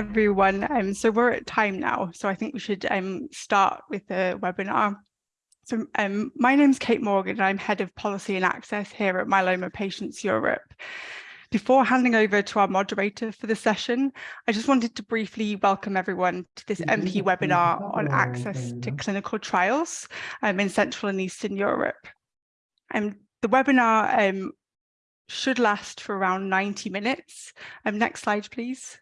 everyone. Um, so we're at time now, so I think we should um, start with the webinar. So um, my name's Kate Morgan and I'm Head of Policy and Access here at Myeloma Patients Europe. Before handing over to our moderator for the session, I just wanted to briefly welcome everyone to this MP webinar on access to clinical trials um, in Central and Eastern Europe. Um, the webinar um, should last for around 90 minutes. Um, next slide, please.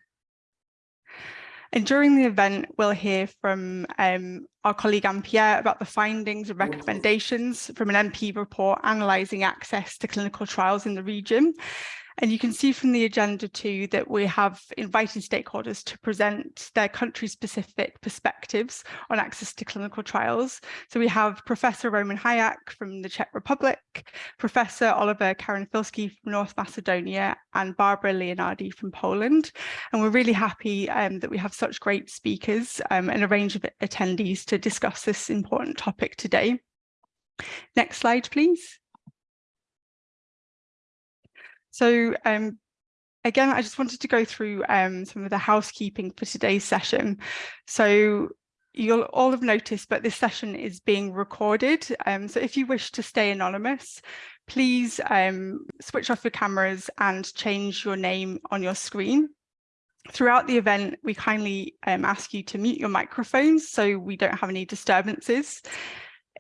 And during the event, we'll hear from um, our colleague Anne-Pierre about the findings and recommendations from an MP report analysing access to clinical trials in the region. And you can see from the agenda too that we have invited stakeholders to present their country-specific perspectives on access to clinical trials. So we have Professor Roman Hajek from the Czech Republic, Professor Oliver Karanfilski from North Macedonia, and Barbara Leonardi from Poland. And we're really happy um, that we have such great speakers um, and a range of attendees to discuss this important topic today. Next slide, please. So um, again, I just wanted to go through um, some of the housekeeping for today's session. So you'll all have noticed, but this session is being recorded. Um, so if you wish to stay anonymous, please um, switch off your cameras and change your name on your screen. Throughout the event, we kindly um, ask you to mute your microphones so we don't have any disturbances.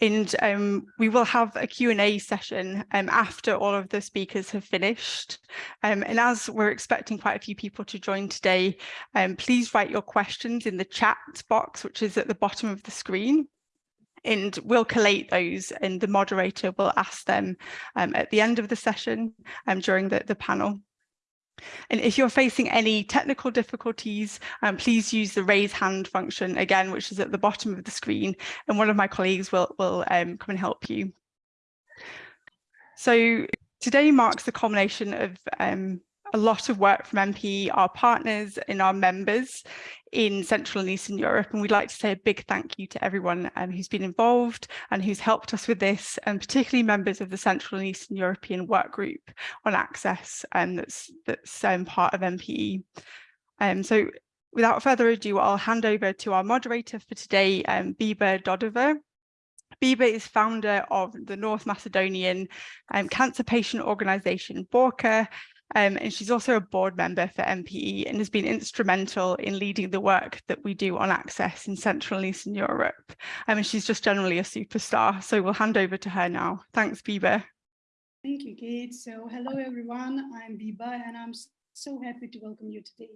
And um, we will have a Q&A session um, after all of the speakers have finished. Um, and as we're expecting quite a few people to join today, um, please write your questions in the chat box, which is at the bottom of the screen. And we'll collate those and the moderator will ask them um, at the end of the session um, during the, the panel. And if you're facing any technical difficulties, um, please use the raise hand function again, which is at the bottom of the screen, and one of my colleagues will, will um, come and help you. So today marks the culmination of um, a lot of work from MPE, our partners and our members in Central and Eastern Europe. And we'd like to say a big thank you to everyone um, who's been involved and who's helped us with this, and particularly members of the Central and Eastern European Work Group on Access and um, that's, that's um, part of MPE. Um, so without further ado, I'll hand over to our moderator for today, um, Biba Dodeva. Biba is founder of the North Macedonian um, cancer patient organisation Borka um, and she's also a board member for MPE and has been instrumental in leading the work that we do on access in Central and Eastern Europe. Um, and she's just generally a superstar. So we'll hand over to her now. Thanks, Biba. Thank you, Kate. So hello, everyone. I'm Biba, and I'm so happy to welcome you today.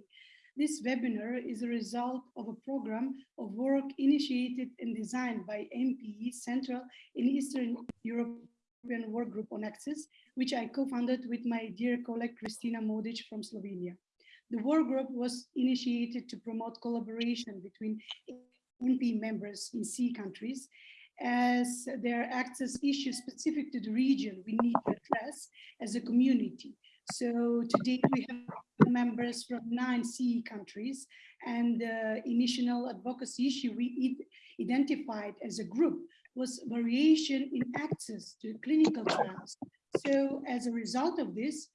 This webinar is a result of a program of work initiated and designed by MPE Central and Eastern Europe European Work Group on Access, which I co-founded with my dear colleague Kristina Modic from Slovenia. The work group was initiated to promote collaboration between MP members in C countries as there are access issues specific to the region we need to address as a community. So today we have members from nine CE countries and the initial advocacy issue we identified as a group was variation in access to clinical trials. So as a result of this,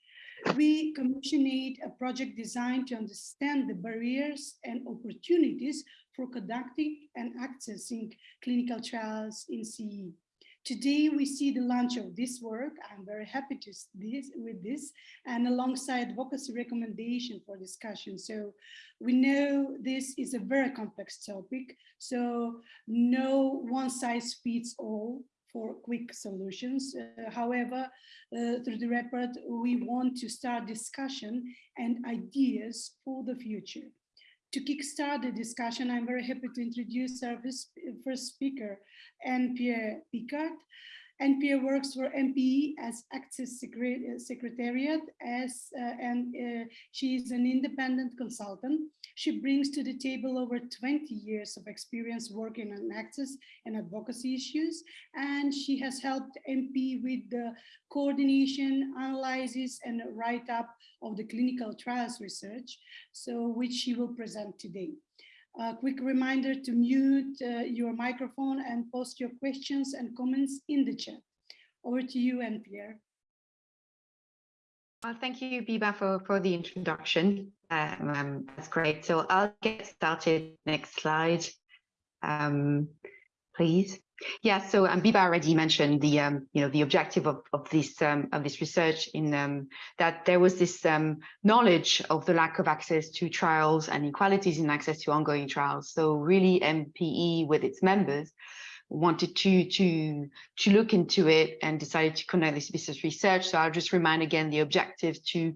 we commissioned a project designed to understand the barriers and opportunities for conducting and accessing clinical trials in CE. Today, we see the launch of this work. I'm very happy to this with this and alongside advocacy recommendation for discussion. So we know this is a very complex topic. So no one size fits all for quick solutions. Uh, however, uh, through the report, we want to start discussion and ideas for the future. To kickstart the discussion, I'm very happy to introduce our first speaker, Anne-Pierre Picard. Anne-Pierre works for MPE as Access Secretariat as, uh, and uh, she is an independent consultant. She brings to the table over 20 years of experience working on access and advocacy issues. And she has helped MP with the coordination, analysis, and write-up of the clinical trials research, so which she will present today. A quick reminder to mute uh, your microphone and post your questions and comments in the chat. Over to you, Anne-Pierre. Well, thank you, Biba, for, for the introduction. Um, um, that's great. So I'll get started. Next slide, um, please. Yeah, so um, Biba already mentioned the um, you know the objective of of this um, of this research in um, that there was this um, knowledge of the lack of access to trials and inequalities in access to ongoing trials. So really, MPE with its members wanted to to to look into it and decided to conduct this business research. So I'll just remind again the objective to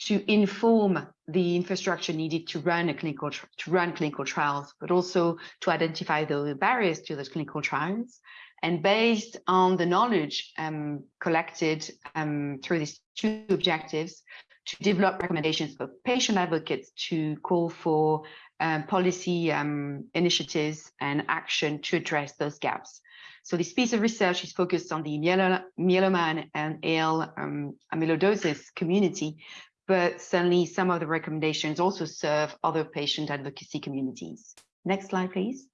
to inform the infrastructure needed to run a clinical to run clinical trials, but also to identify the barriers to those clinical trials. And based on the knowledge um, collected um, through these two objectives, to develop recommendations for patient advocates to call for um, policy um, initiatives and action to address those gaps. So this piece of research is focused on the myeloma and AL um, amyloidosis community, but certainly some of the recommendations also serve other patient advocacy communities. Next slide, please.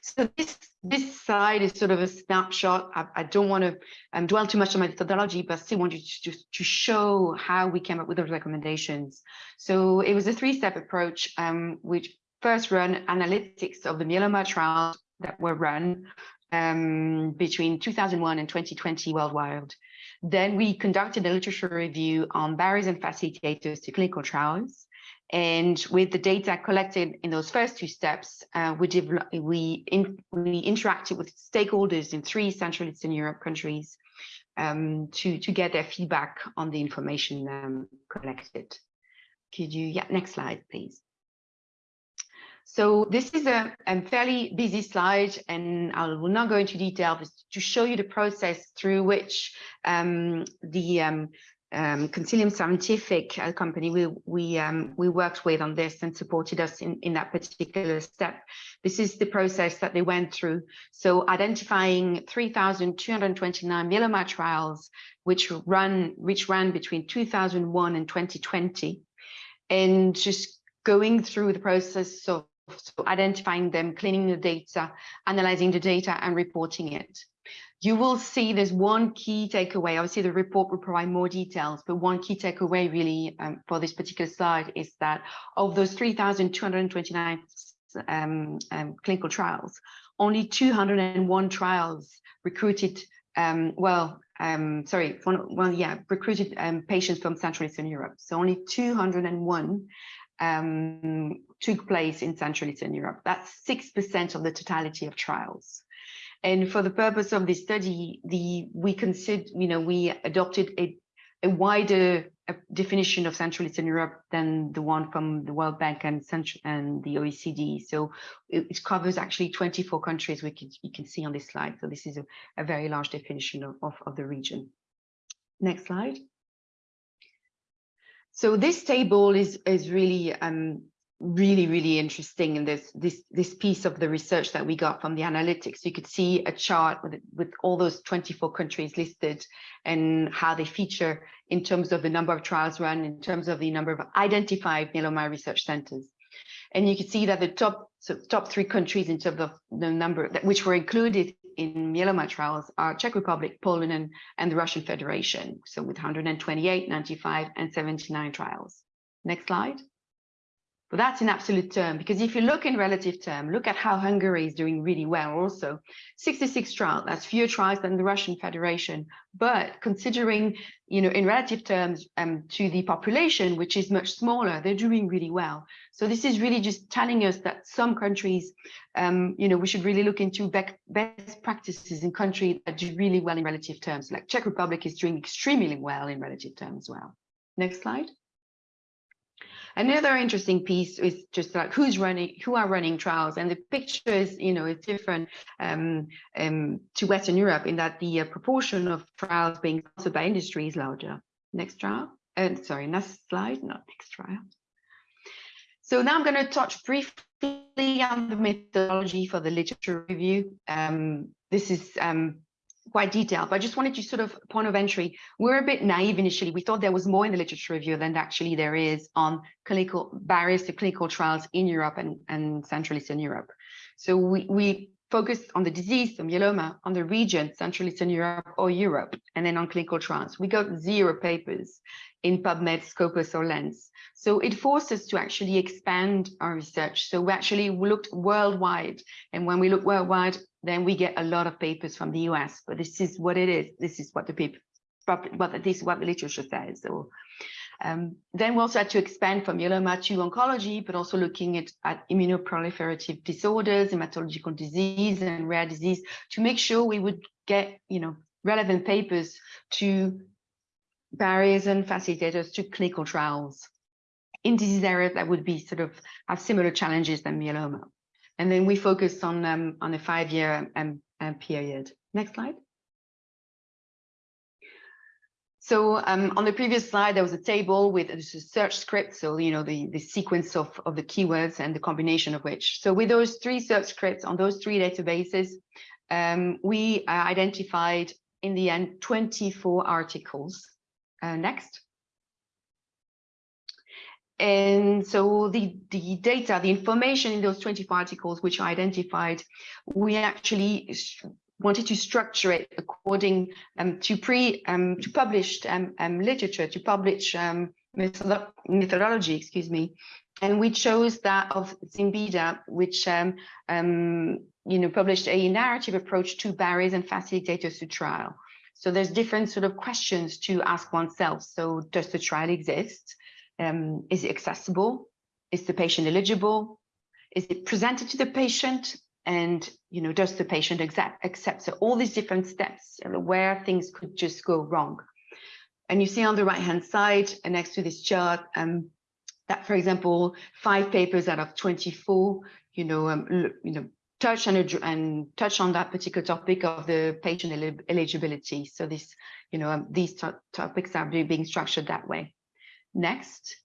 So this this slide is sort of a snapshot. I, I don't want to um, dwell too much on my methodology, but still want you to, to show how we came up with those recommendations. So it was a three-step approach, um, which first run analytics of the myeloma trials that were run um, between 2001 and 2020 worldwide. Then we conducted a literature review on barriers and facilitators to clinical trials. And with the data collected in those first two steps, uh, we, we, in, we interacted with stakeholders in three Central Eastern Europe countries um, to, to get their feedback on the information um, collected. Could you, yeah, next slide, please. So this is a, a, fairly busy slide, and I will not go into detail, but to show you the process through which um, the um, um, Consilium Scientific uh, company we we um, we worked with on this and supported us in in that particular step. This is the process that they went through. So identifying 3,229 myeloma trials, which run which ran between 2001 and 2020, and just going through the process of so identifying them, cleaning the data, analyzing the data and reporting it. You will see there's one key takeaway. Obviously, the report will provide more details, but one key takeaway really um, for this particular slide is that of those 3,229 um, um, clinical trials, only 201 trials recruited, um, well, um, sorry, well, yeah, recruited um, patients from Central Eastern Europe. So only 201 um, took place in Central Eastern Europe. That's 6% of the totality of trials. And for the purpose of this study, the we consider, you know, we adopted a, a wider a definition of Central Eastern Europe than the one from the World Bank and Central and the OECD. So it, it covers actually 24 countries we can you can see on this slide. So this is a, a very large definition of, of, of the region. Next slide. So this table is is really um, really really interesting in this this this piece of the research that we got from the analytics. You could see a chart with with all those 24 countries listed and how they feature in terms of the number of trials run, in terms of the number of identified myeloma research centers. And you can see that the top so top three countries in terms of the number that which were included in myeloma trials are Czech Republic, Poland, and, and the Russian Federation. So with 128, 95, and 79 trials. Next slide. But that's in absolute term, because if you look in relative term, look at how Hungary is doing really well also. 66 trials, that's fewer trials than the Russian Federation. But considering, you know, in relative terms um, to the population, which is much smaller, they're doing really well. So this is really just telling us that some countries, um, you know, we should really look into best practices in countries that do really well in relative terms, like Czech Republic is doing extremely well in relative terms as well. Next slide. Another interesting piece is just like who's running, who are running trials, and the picture is, you know, it's different um, um, to Western Europe in that the uh, proportion of trials being sponsored by industry is larger. Next trial, uh, sorry, next slide, not next trial. So now I'm going to touch briefly on the methodology for the literature review. Um, this is um, quite detailed, but I just wanted to sort of point of entry. We're a bit naive initially. We thought there was more in the literature review than actually there is on clinical barriers to clinical trials in Europe and, and Central Eastern Europe. So we, we focused on the disease, the myeloma, on the region, Central Eastern Europe or Europe, and then on clinical trials. We got zero papers in PubMed, Scopus, or Lens. So it forced us to actually expand our research. So we actually looked worldwide. And when we look worldwide, then we get a lot of papers from the US. But this is what it is. This is what the paper, what this is what the literature says. So um, then we also had to expand from myeloma to oncology, but also looking at, at immunoproliferative disorders, hematological disease, and rare disease to make sure we would get, you know, relevant papers to barriers and facilitators to clinical trials in disease areas that would be sort of have similar challenges than myeloma. And then we focused on um, on a five-year um, um, period. Next slide. So um, on the previous slide, there was a table with a search script. So, you know, the, the sequence of, of the keywords and the combination of which. So with those three search scripts on those three databases, um, we uh, identified in the end 24 articles. Uh, next. And so the, the data, the information in those 24 articles which are identified, we actually wanted to structure it according um, to pre um, to published um, um literature, to publish um, methodology, excuse me. And we chose that of Zimbeida, which um, you know published a narrative approach to barriers and facilitators to trial. So there's different sort of questions to ask oneself. So does the trial exist? is it accessible? Is the patient eligible? Is it presented to the patient? and you know does the patient accept accept so all these different steps where things could just go wrong and you see on the right hand side and next to this chart um, that for example five papers out of 24 you know um, you know touch and, and touch on that particular topic of the patient eligibility. So this you know um, these topics are being structured that way. Next.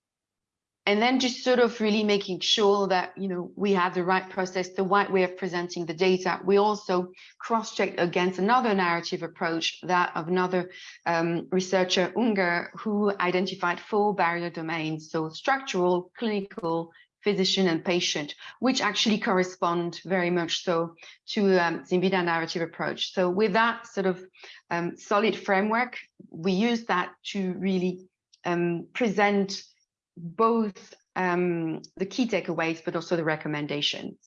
And then just sort of really making sure that you know we have the right process the right way of presenting the data. We also cross-checked against another narrative approach that of another um, researcher unger who identified four barrier domains so structural clinical physician and patient which actually correspond very much so to um, Zimbeida narrative approach so with that sort of um, solid framework we use that to really um, present both um, the key takeaways, but also the recommendations.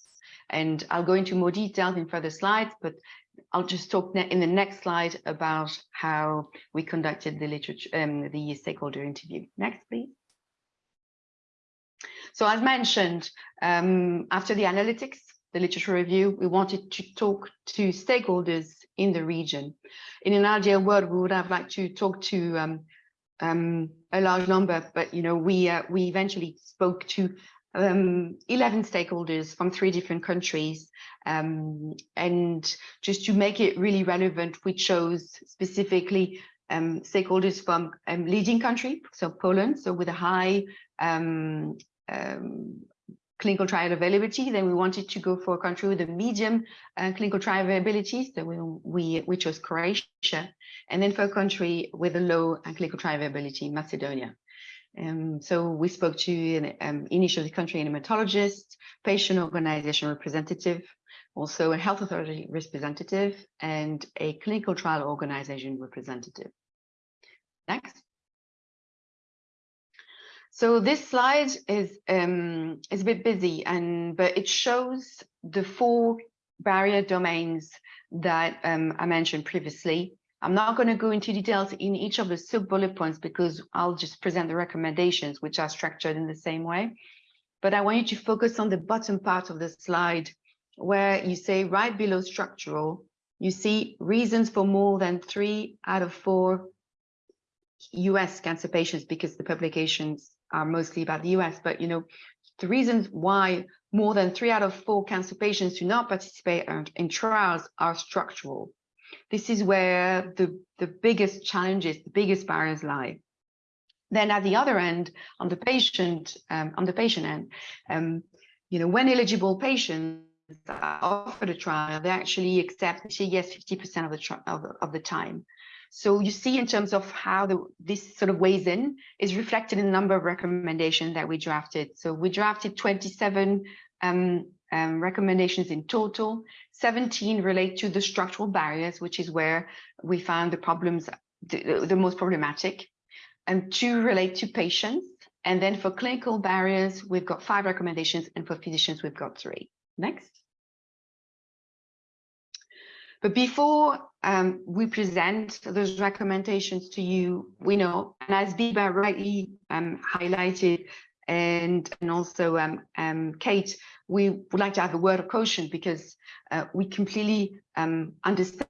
And I'll go into more details in further slides, but I'll just talk in the next slide about how we conducted the literature, um, the stakeholder interview. Next, please. So as mentioned, um, after the analytics, the literature review, we wanted to talk to stakeholders in the region. In an ideal world, we would have liked to talk to um, um, a large number, but you know, we uh, we eventually spoke to um, 11 stakeholders from three different countries. Um, and just to make it really relevant, we chose specifically um, stakeholders from um, leading country, so Poland, so with a high um, clinical trial availability. Then we wanted to go for a country with a medium uh, clinical trial availability. So we, we, we chose Croatia. And then for a country with a low uh, clinical trial availability, Macedonia. Um, so we spoke to an um, initially country hematologist, patient organization representative, also a health authority representative, and a clinical trial organization representative. Next. So this slide is um, is a bit busy, and but it shows the four barrier domains that um, I mentioned previously. I'm not going to go into details in each of the sub bullet points because I'll just present the recommendations, which are structured in the same way. But I want you to focus on the bottom part of the slide, where you say right below structural, you see reasons for more than three out of four US cancer patients because the publications are mostly about the US, but you know, the reasons why more than three out of four cancer patients do not participate in trials are structural. This is where the, the biggest challenges, the biggest barriers lie. Then at the other end, on the patient, um, on the patient end, um, you know, when eligible patients are offered a trial, they actually accept, say yes, 50% of the, of, of the time. So you see in terms of how the, this sort of weighs in is reflected in the number of recommendations that we drafted. So we drafted 27 um, um, recommendations in total. 17 relate to the structural barriers, which is where we found the problems the, the most problematic. and two relate to patients. And then for clinical barriers, we've got five recommendations, and for physicians, we've got three. Next. But before um, we present those recommendations to you, we know, and as Biba rightly um, highlighted, and, and also um, um, Kate, we would like to have a word of caution because uh, we completely um, understand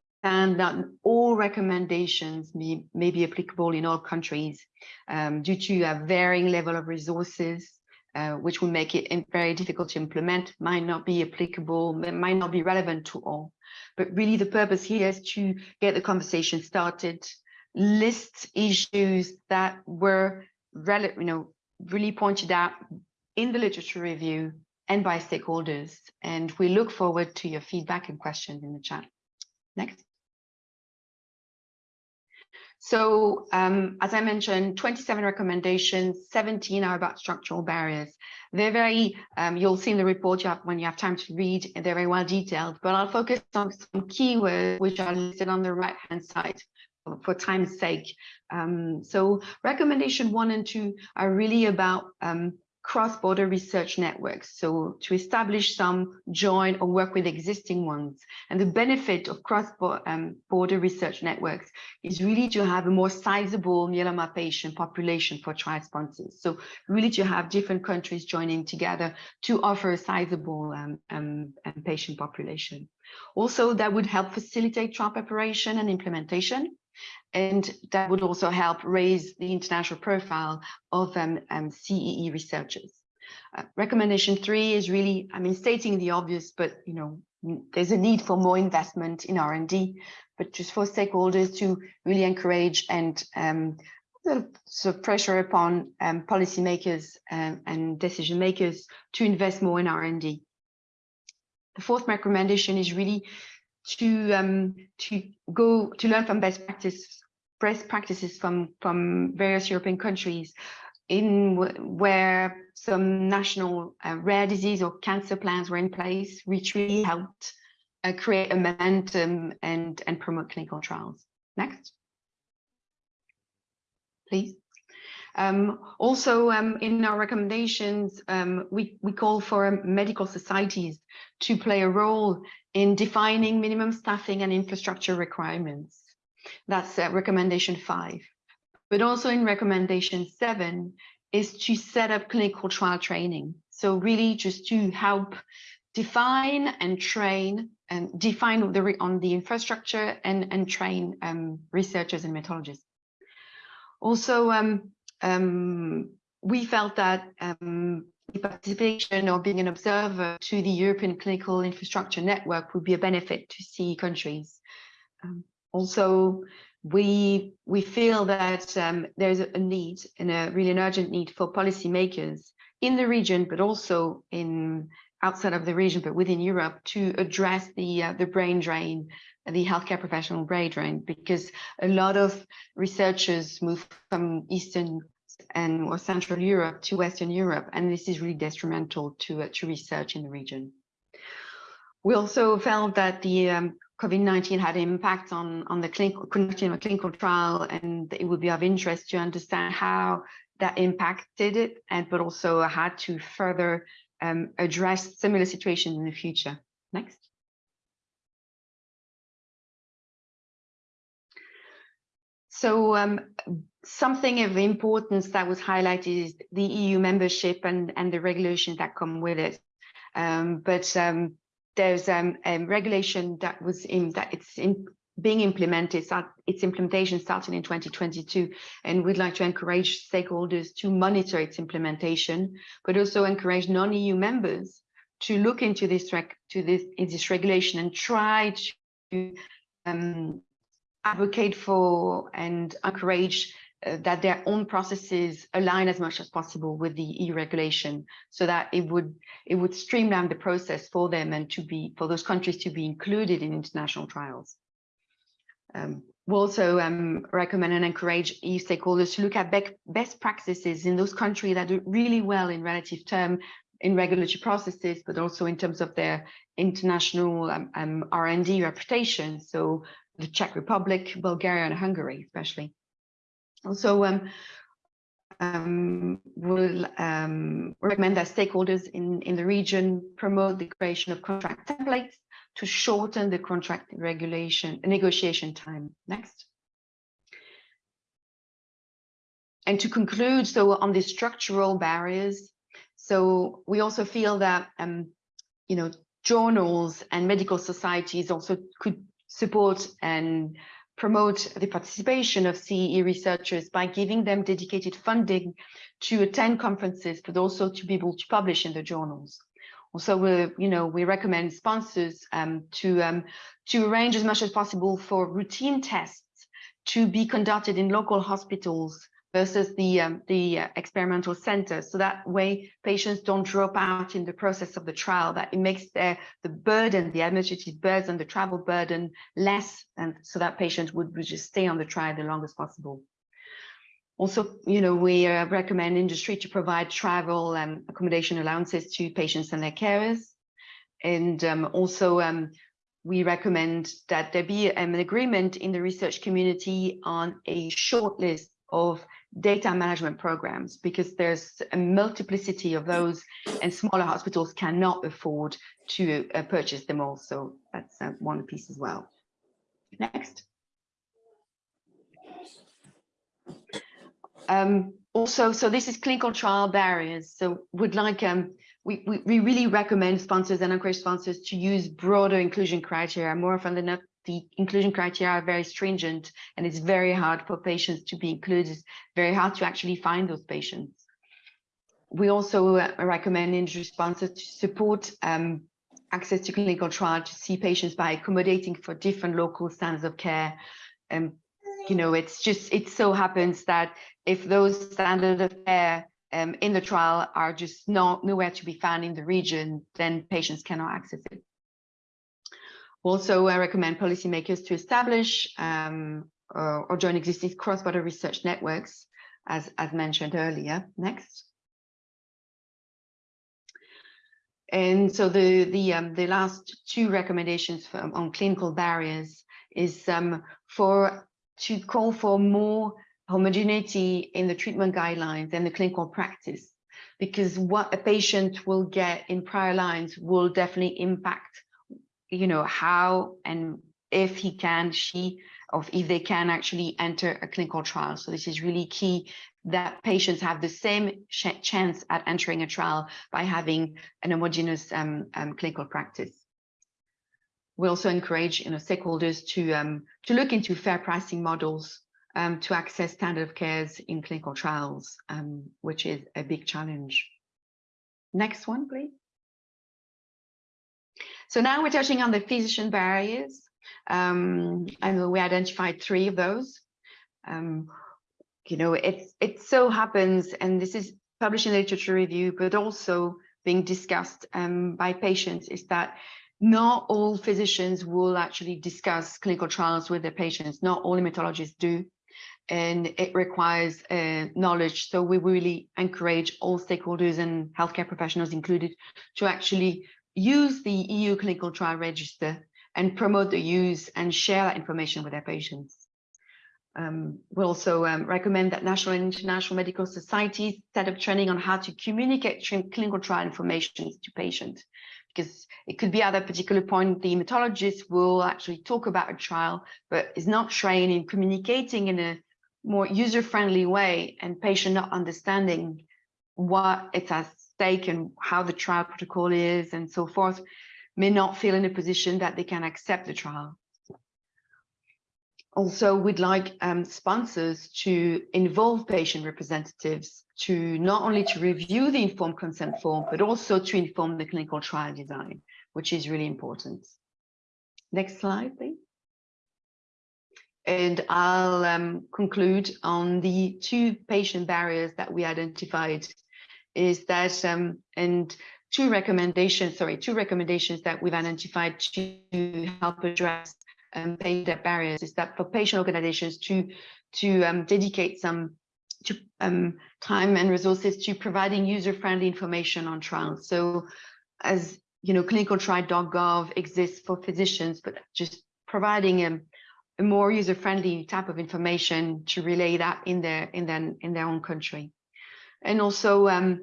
that all recommendations may, may be applicable in all countries um, due to a varying level of resources, uh, which will make it very difficult to implement, might not be applicable, might not be relevant to all. But really the purpose here is to get the conversation started, list issues that were you know, really pointed out in the literature review and by stakeholders. And we look forward to your feedback and questions in the chat. Next. So um, as I mentioned, 27 recommendations, 17 are about structural barriers. They're very, um, you'll see in the report you have, when you have time to read, they're very well detailed, but I'll focus on some keywords which are listed on the right hand side for time's sake. Um, so recommendation one and two are really about um, cross-border research networks. So to establish some, join or work with existing ones. And the benefit of cross-border um, research networks is really to have a more sizable myeloma patient population for trial sponsors. So really to have different countries joining together to offer a sizable um, um, patient population. Also, that would help facilitate trial preparation and implementation and that would also help raise the international profile of um, um, CEE researchers. Uh, recommendation three is really, I mean, stating the obvious, but you know, there's a need for more investment in R&D, but just for stakeholders to really encourage and um, sort of pressure upon um, policymakers and, and decision makers to invest more in R&D. The fourth recommendation is really to um, to go to learn from best practice best practices from from various European countries in where some national uh, rare disease or cancer plans were in place, which really helped uh, create a momentum and and promote clinical trials. Next, please. Um, also, um, in our recommendations, um, we, we call for medical societies to play a role in defining minimum staffing and infrastructure requirements. That's uh, recommendation five. But also in recommendation seven is to set up clinical trial training. So really just to help define and train and define the on the infrastructure and, and train um, researchers and methodologists. Also, um, um, we felt that um, participation or being an observer to the European Clinical Infrastructure Network would be a benefit to CE countries. Um, also, we we feel that um, there's a need and a really an urgent need for policymakers in the region, but also in outside of the region, but within Europe, to address the uh, the brain drain, the healthcare professional brain drain, because a lot of researchers move from Eastern and or Central Europe to Western Europe, and this is really detrimental to, uh, to research in the region. We also felt that the um, COVID-19 had impact on, on the clinical, conducting a clinical trial, and it would be of interest to understand how that impacted it, and but also how to further um, address similar situations in the future. Next. So um, something of importance that was highlighted is the EU membership and, and the regulations that come with it. Um, but um, there's um, a regulation that was in that it's in being implemented, its implementation starting in 2022, and we'd like to encourage stakeholders to monitor its implementation, but also encourage non-EU members to look into this to this, this regulation and try to um, advocate for and encourage uh, that their own processes align as much as possible with the EU regulation so that it would it would streamline the process for them and to be for those countries to be included in international trials. Um, we also um, recommend and encourage EU stakeholders to look at be best practices in those countries that do really well in relative term in regulatory processes, but also in terms of their international um, um, R&D reputation. So the Czech Republic, Bulgaria, and Hungary, especially. Also, um, um, will um, recommend that stakeholders in, in the region promote the creation of contract templates to shorten the contract regulation negotiation time. Next. And to conclude, so on the structural barriers, so we also feel that, um, you know, journals and medical societies also could support and promote the participation of CEE researchers by giving them dedicated funding to attend conferences, but also to be able to publish in the journals. Also, we, you know, we recommend sponsors um, to um, to arrange as much as possible for routine tests to be conducted in local hospitals versus the um, the uh, experimental center. So that way patients don't drop out in the process of the trial, that it makes their, the burden, the administrative burden, the travel burden less, and so that patients would, would just stay on the trial the longest possible. Also, you know, we uh, recommend industry to provide travel and accommodation allowances to patients and their carers. And um, also, um, we recommend that there be um, an agreement in the research community on a short list of data management programs because there's a multiplicity of those and smaller hospitals cannot afford to uh, purchase them all. So that's uh, one piece as well. Next. Um, also, so this is clinical trial barriers. So would like, um, we, we, we really recommend sponsors and encourage sponsors to use broader inclusion criteria. More often than not, the inclusion criteria are very stringent and it's very hard for patients to be included, very hard to actually find those patients. We also uh, recommend industry sponsors to support um, access to clinical trial to see patients by accommodating for different local standards of care. And, you know, it's just, it so happens that if those standards of care um, in the trial are just not nowhere to be found in the region, then patients cannot access it. Also, I recommend policymakers to establish um, or, or, join existing cross-border research networks, as, as mentioned earlier. Next. And so the the um, the last two recommendations for, on clinical barriers is um, for to call for more homogeneity in the treatment guidelines and the clinical practice, because what a patient will get in prior lines will definitely impact you know, how and if he can, she, or if they can actually enter a clinical trial. So this is really key that patients have the same ch chance at entering a trial by having an homogeneous um, um, clinical practice. We also encourage you know, stakeholders to, um, to look into fair pricing models um, to access standard of cares in clinical trials, um, which is a big challenge. Next one, please. So now we're touching on the physician barriers. Um, and we identified three of those. Um, you know, it, it so happens, and this is published in literature review, but also being discussed um, by patients, is that not all physicians will actually discuss clinical trials with their patients. Not all hematologists do and it requires uh, knowledge. So we really encourage all stakeholders and healthcare professionals included to actually use the EU clinical trial register and promote the use and share that information with their patients. Um, we also um, recommend that national and international medical societies set up training on how to communicate clinical trial information to patients, because it could be at a particular point the hematologist will actually talk about a trial, but is not trained in communicating in a more user-friendly way and patient not understanding what it has stake and how the trial protocol is and so forth may not feel in a position that they can accept the trial. Also, we'd like um, sponsors to involve patient representatives to not only to review the informed consent form, but also to inform the clinical trial design, which is really important. Next slide, please. And I'll um, conclude on the two patient barriers that we identified is that um, and two recommendations, sorry, two recommendations that we've identified to help address um, patient barriers is that for patient organizations to to um, dedicate some to, um, time and resources to providing user-friendly information on trials. So as you know, clinicaltrial.gov exists for physicians, but just providing a, a more user-friendly type of information to relay that in their in their in their own country. And also, um,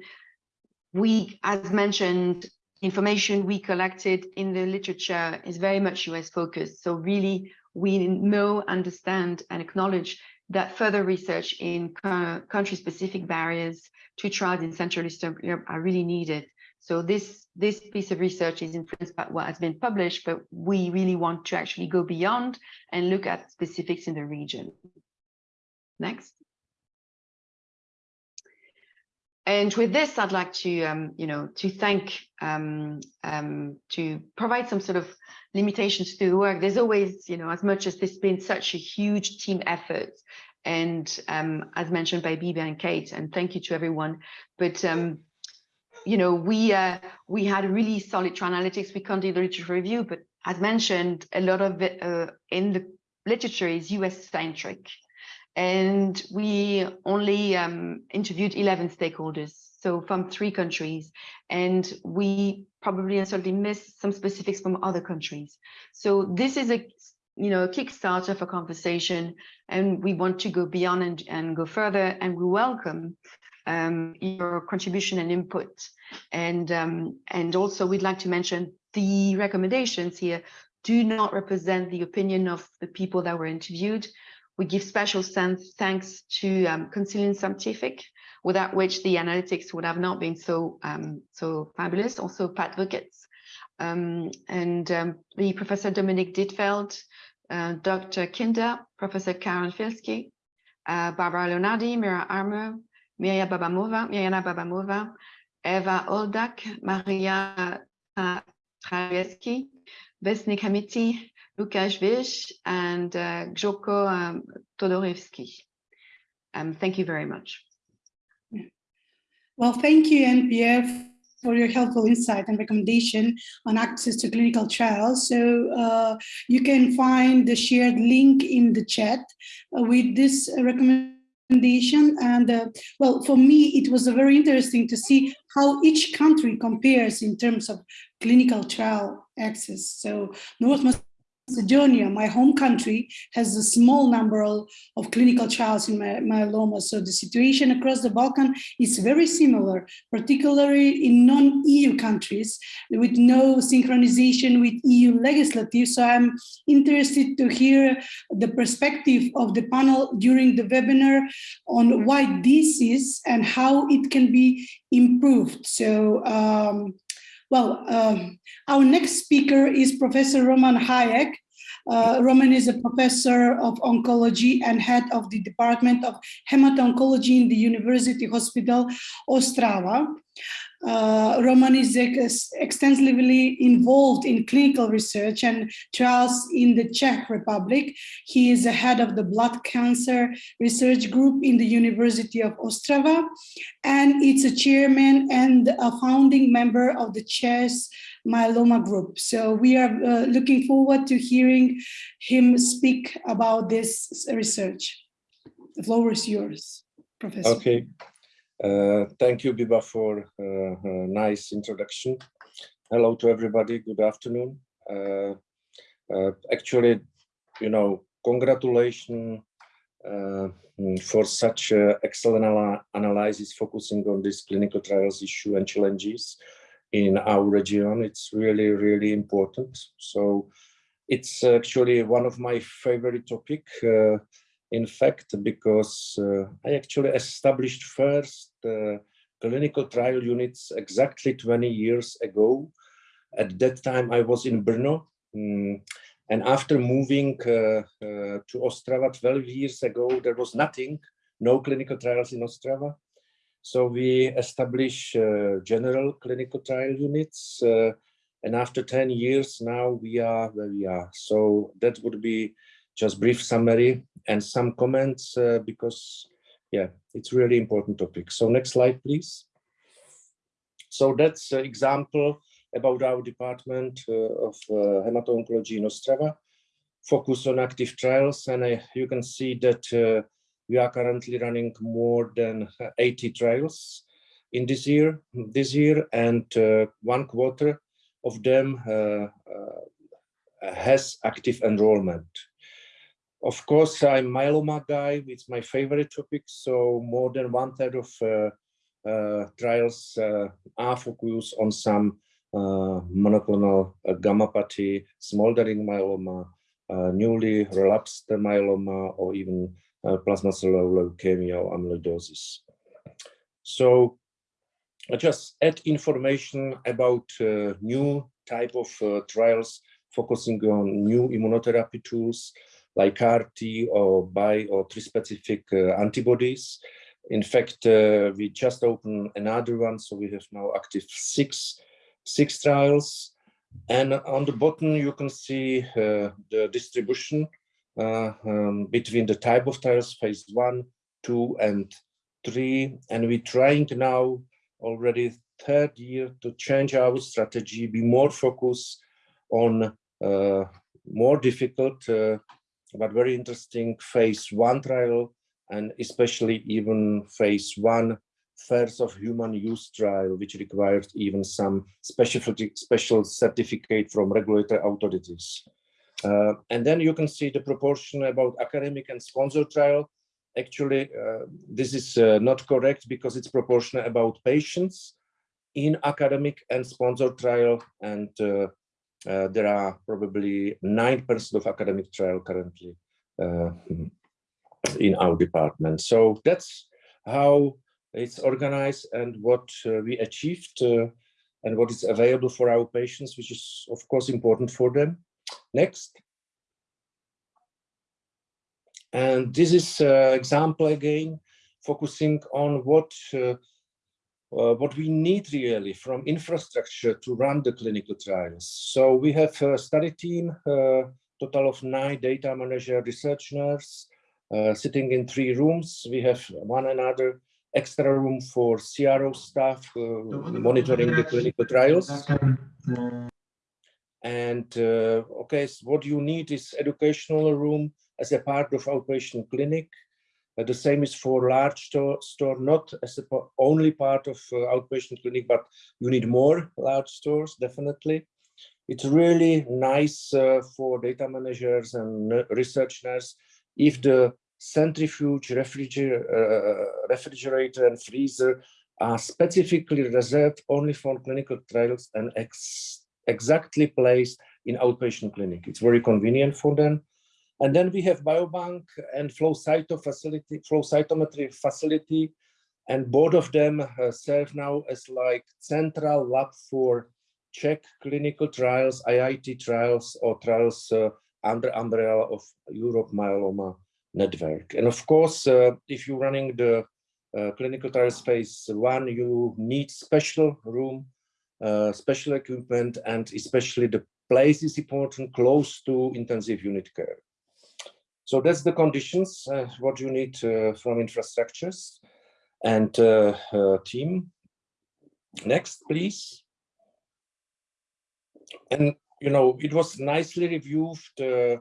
we, as mentioned, information we collected in the literature is very much US focused. So really, we know, understand, and acknowledge that further research in country-specific barriers to trials in Central Eastern Europe are really needed. So this, this piece of research is influenced by what has been published, but we really want to actually go beyond and look at specifics in the region. Next. And with this, I'd like to, um, you know, to thank, um, um, to provide some sort of limitations to the work. There's always, you know, as much as this has been such a huge team effort, and um, as mentioned by Biba and Kate, and thank you to everyone. But um, you know, we uh, we had really solid analytics. We conducted literature review, but as mentioned, a lot of it uh, in the literature is US centric and we only um, interviewed 11 stakeholders, so from three countries, and we probably certainly missed some specifics from other countries. So this is a you know a kickstarter for conversation, and we want to go beyond and, and go further, and we welcome um, your contribution and input, and um, and also we'd like to mention the recommendations here do not represent the opinion of the people that were interviewed. We give special thanks to um, Consilium Scientific, without which the analytics would have not been so um, so fabulous. Also, Pat Wickets um, and um, the Professor Dominik Dytfeld, uh, Dr. Kinder, Professor Karanfilski, uh, Barbara Leonardi, Mira Armour, Mirja Babamova, Mirjana Babamova, Eva Oldak, Maria Trajeski, Vesnik Hamiti, Lukashevich and uh, Gjoko um. Um, thank you very much. Well, thank you, NPF, for your helpful insight and recommendation on access to clinical trials. So uh, you can find the shared link in the chat uh, with this recommendation. And uh, well, for me, it was very interesting to see how each country compares in terms of clinical trial access. So North Macedonia, my home country, has a small number of, clinical trials in myeloma. So the situation across the Balkan is very similar, particularly in non-EU countries with no synchronization with EU legislative. So I'm interested to hear the perspective of the panel during the webinar on why this is and how it can be improved. So um, well, um, our next speaker is Professor Roman Hajek. Uh, Roman is a professor of oncology and head of the Department of Hemato-Oncology in the University Hospital Ostrava. Uh, Roman is ex extensively involved in clinical research and trials in the Czech Republic. He is the head of the blood cancer research group in the University of Ostrava, and it's a chairman and a founding member of the Czech myeloma group. So we are uh, looking forward to hearing him speak about this research. The floor is yours, Professor. Okay. Uh, thank you, Biba, for uh, a nice introduction. Hello to everybody. Good afternoon. Uh, uh actually, you know, congratulations uh, for such excellent analysis focusing on this clinical trials issue and challenges in our region. It's really, really important. So it's actually one of my favorite topic in fact, because uh, I actually established first uh, clinical trial units exactly 20 years ago. At that time, I was in Brno. Um, and after moving uh, uh, to Ostrava 12 years ago, there was nothing, no clinical trials in Ostrava. So we established uh, general clinical trial units. Uh, and after 10 years, now we are where we are. So that would be just brief summary and some comments uh, because yeah it's really important topic. So next slide please. So that's an example about our department uh, of uh, hemato-oncology in Ostrava. Focus on active trials and uh, you can see that uh, we are currently running more than 80 trials in this year this year and uh, one quarter of them has active enrollment of course, I'm myeloma guy. It's my favorite topic. So more than one third of uh, uh, trials uh, are focused on some uh, monoclonal gammopathy, smoldering myeloma, newly relapsed myeloma, or even plasma cellular leukemia or amyloidosis. So I just add information about new type of trials focusing on new immunotherapy tools like CAR-T or bi or tri-specific uh, antibodies. In fact, uh, we just opened another one, so we have now active six, six trials. And on the bottom, you can see uh, the distribution uh, um, between the type of trials, phase one, two, and three. And we're trying now already third year to change our strategy, be more focused on uh, more difficult uh, but very interesting phase one trial and especially even phase one first of human use trial, which required even some special, special certificate from regulatory authorities. Uh, and then you can see the proportion about academic and sponsor trial. Actually, uh, this is uh, not correct because it's proportional about patients in academic and sponsor trial. And uh, uh, there are probably 9% of academic trial currently uh, in our department. So that's how it's organized and what uh, we achieved uh, and what is available for our patients, which is of course important for them. Next. And this is uh, example again, focusing on what uh, what we need really from infrastructure to run the clinical trials. So we have a study team, uh, total of nine data manager research nurse, uh, sitting in three rooms. We have one another extra room for CRO staff uh, monitoring the clinical trials. And uh, okay, so what you need is educational room as a part of outpatient clinic. Uh, the same is for large store, store not as a only part of uh, outpatient clinic, but you need more large stores, definitely. It's really nice uh, for data managers and researchers if the centrifuge, refrigerator, uh, refrigerator and freezer are specifically reserved only for clinical trials and ex exactly placed in outpatient clinic. It's very convenient for them. And then we have biobank and flow facility, flow cytometry facility, and both of them uh, serve now as like central lab for Czech clinical trials, IIT trials, or trials uh, under umbrella of Europe Myeloma Network. And of course, uh, if you're running the uh, clinical trials phase one, you need special room, uh, special equipment, and especially the place is important close to intensive unit care. So that's the conditions, uh, what you need uh, from infrastructures and uh, team. Next, please. And, you know, it was nicely reviewed, uh,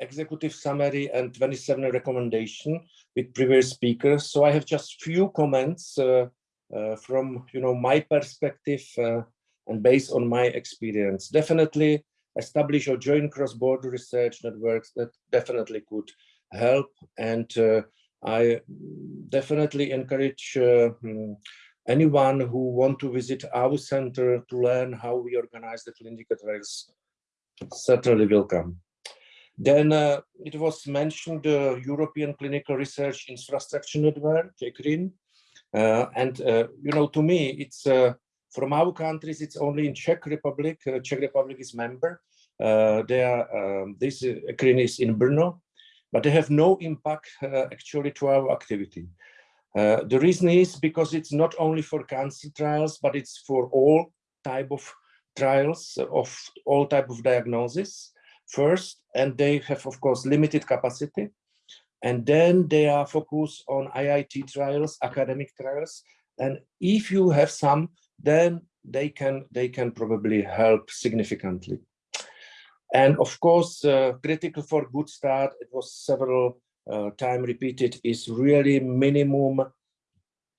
executive summary and 27 recommendation with previous speakers. So I have just few comments uh, uh, from, you know, my perspective and based on my experience. Definitely establish or join cross-border research networks that definitely could help. And uh, I definitely encourage uh, hmm, anyone who want to visit our center to learn how we organize the clinical trials certainly welcome. Then uh, it was mentioned the European Clinical Research Infrastructure Network, ECRIN. Uh, and, uh, you know, to me, it's uh, from our countries, it's only in Czech Republic. Uh, Czech Republic is member. Uh, they are, um, this ECRIN is in Brno, but they have no impact actually to our activity. Uh, the reason is because it's not only for cancer trials, but it's for all type of trials of all type of diagnosis first, and they have, of course, limited capacity. And then they are focused on IIT trials, academic trials. And if you have some, then they can, they can probably help significantly. And of course, uh, critical for good start, it was several uh, time repeated is really minimum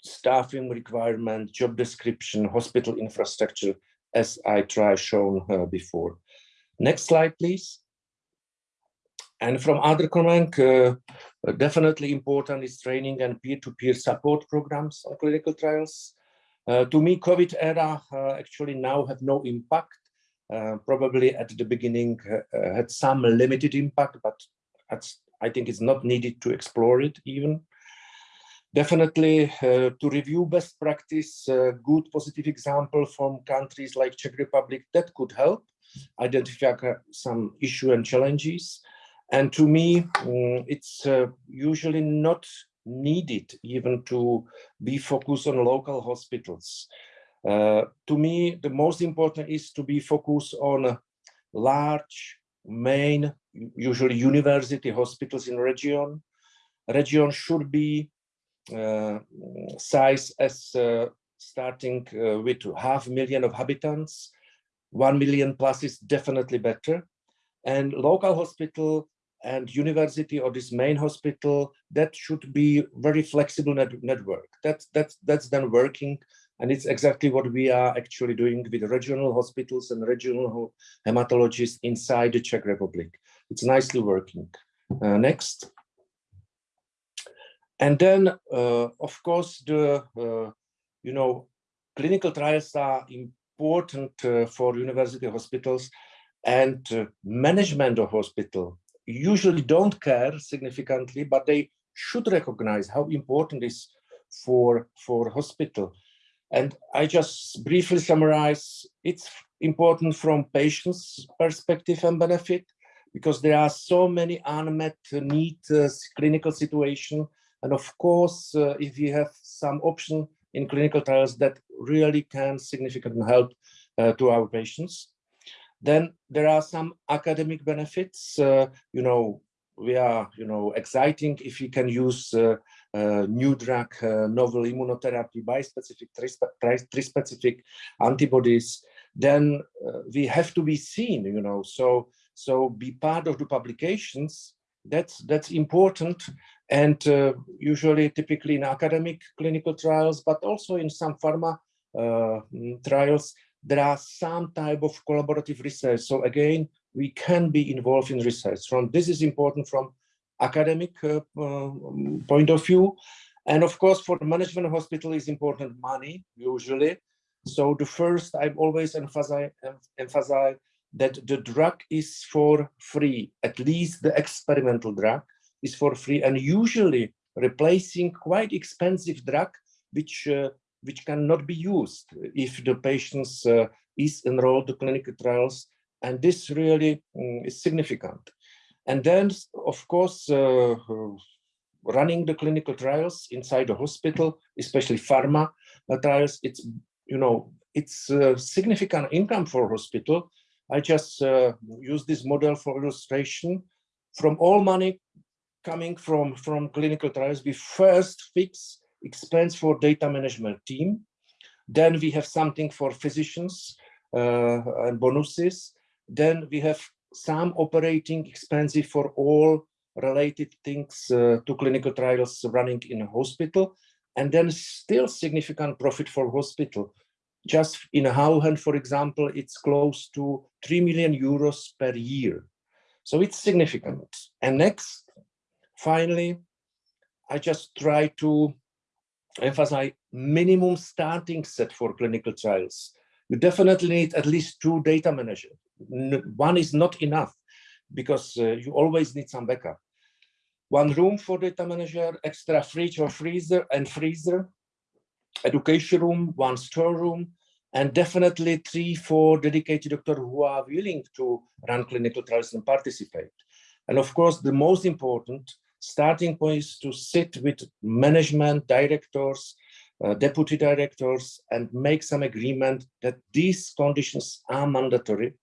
staffing requirement, job description, hospital infrastructure, as I try shown uh, before. Next slide, please. And from other comment, uh, definitely important is training and peer-to-peer -peer support programs on clinical trials. Uh, to me, COVID era uh, actually now have no impact. Uh, probably at the beginning uh, had some limited impact, but I think it's not needed to explore it even. Definitely uh, to review best practice, good positive example from countries like Czech Republic that could help identify some issue and challenges. And to me, um, it's uh, usually not needed even to be focused on local hospitals. Uh, to me, the most important is to be focused on large, main, usually university hospitals in region. Region should be uh, size as uh, starting uh, with half million of inhabitants. One million plus is definitely better. And local hospital and university or this main hospital, that should be very flexible net network. That's, that's, that's then working. And it's exactly what we are actually doing with regional hospitals and regional hematologists inside the Czech Republic. It's nicely working. Uh, next. And then, uh, of course, the, uh, you know, clinical trials are important uh, for university hospitals and uh, management of hospital usually don't care significantly, but they should recognize how important is for for hospital. And I just briefly summarize, it's important from patients' perspective and benefit, because there are so many unmet need uh, clinical situation. And of course, uh, if you have some option in clinical trials that really can significantly help uh, to our patients. Then there are some academic benefits. Uh, you know, we are, you know, exciting if you can use uh, uh, new drug, uh, novel immunotherapy, bispecific, trispecific antibodies, then uh, we have to be seen, you know, so so be part of the publications. That's that's important, and uh, usually, typically in academic clinical trials, but also in some pharma trials, there are some type of collaborative research. So again, we can be involved in research. From this is important from academic uh, uh, point of view. And of course, for management hospital is important money, usually. So the first, I've always emphasize, emphasize that the drug is for free, at least the experimental drug is for free and usually replacing quite expensive drug, which uh, which cannot be used if the patients uh, is enrolled to clinical trials. And this really um, is significant. And then, of course, uh, running the clinical trials inside the hospital, especially pharma uh, trials, it's, you know, it's a significant income for hospital. I just uh, use this model for illustration. From all money coming from, from clinical trials, we first fix expense for data management team. Then we have something for physicians uh, and bonuses. Then we have some operating expenses for all related things uh, to clinical trials running in a hospital. And then still significant profit for hospital. Just in Hauhen, for example, it's close to 3 million euros per year. So it's significant. And next, finally, I just try to emphasize minimum starting set for clinical trials. You definitely need at least two data managers. One is not enough because uh, you always need some backup. One room for data manager, extra fridge or freezer and freezer, education room, one storeroom, and definitely three, four dedicated doctors who are willing to run clinical trials and participate. And of course, the most important, starting point is to sit with management, directors, uh, deputy directors, and make some agreement that these conditions are mandatory,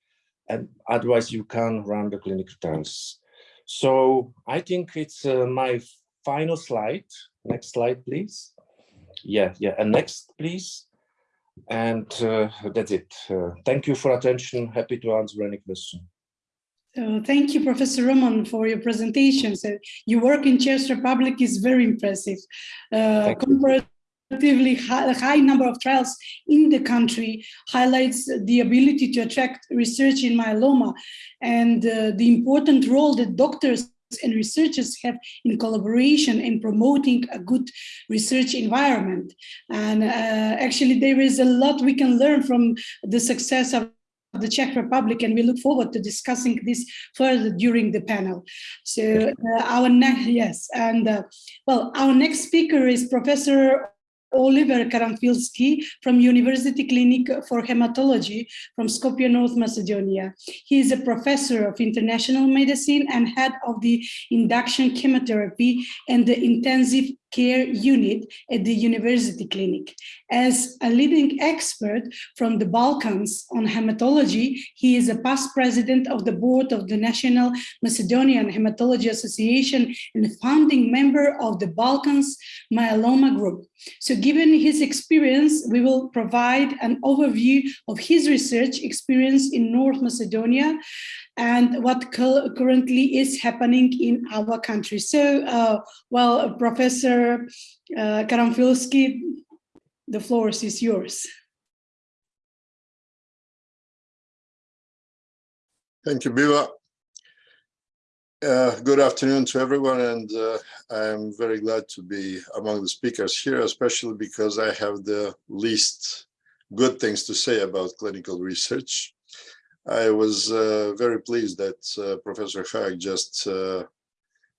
and otherwise you can run the clinical trials. So I think it's uh, my final slide. Next slide, please. Yeah, yeah, and next, please. And uh, that's it. Uh, thank you for attention. Happy to answer any question. So thank you, Professor Roman, for your presentation. So your work in Czech Republic is very impressive. Uh, comparatively high, high, number of trials in the country highlights the ability to attract research in myeloma and uh, the important role that doctors and researchers have in collaboration in promoting a good research environment. And uh, actually, there is a lot we can learn from the success of the Czech Republic, and we look forward to discussing this further during the panel. So uh, our next, yes, and uh, well, our next speaker is Professor Oliver Karanfilski from University Clinic for Hematology from Skopje, North Macedonia. He is a professor of international medicine and head of the induction chemotherapy and the intensive care unit at the University Clinic. As a leading expert from the Balkans on hematology, he is a past president of the board of the National Macedonian Hematology Association and founding member of the Balkans Myeloma Group. So given his experience, we will provide an overview of his research experience in North Macedonia and what currently is happening in our country. So, uh, well, Professor uh, Karanfilski, the floor is yours. Thank you, Biba. Uh, good afternoon to everyone, and uh, I'm very glad to be among the speakers here, especially because I have the least good things to say about clinical research. I was uh, very pleased that uh, Professor Hajek just uh,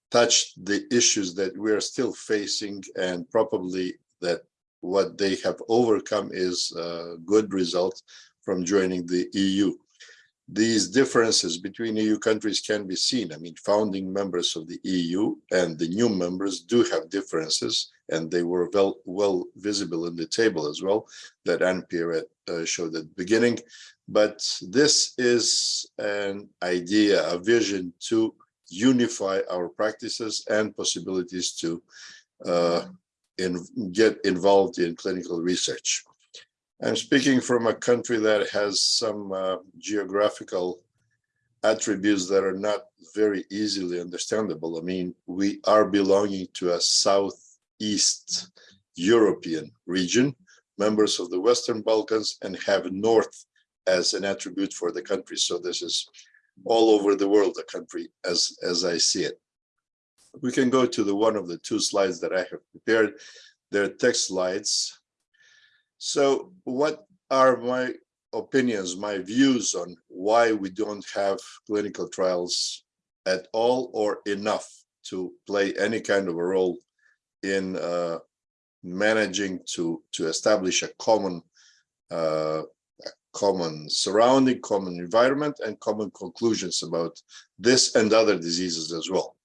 touched the issues that we are still facing and probably that what they have overcome is a good result from joining the EU these differences between EU countries can be seen. I mean, founding members of the EU and the new members do have differences, and they were well, well visible in the table as well that Anne-Pierre uh, showed at the beginning. But this is an idea, a vision to unify our practices and possibilities to uh, in, get involved in clinical research. I'm speaking from a country that has some uh, geographical attributes that are not very easily understandable. I mean, we are belonging to a Southeast European region, members of the Western Balkans, and have North as an attribute for the country. So this is all over the world, the country, as, as I see it. We can go to the one of the two slides that I have prepared. They're text slides so what are my opinions, my views on why we don't have clinical trials at all or enough to play any kind of a role in uh, managing to to establish a common uh, common surrounding, common environment, and common conclusions about this and other diseases as well.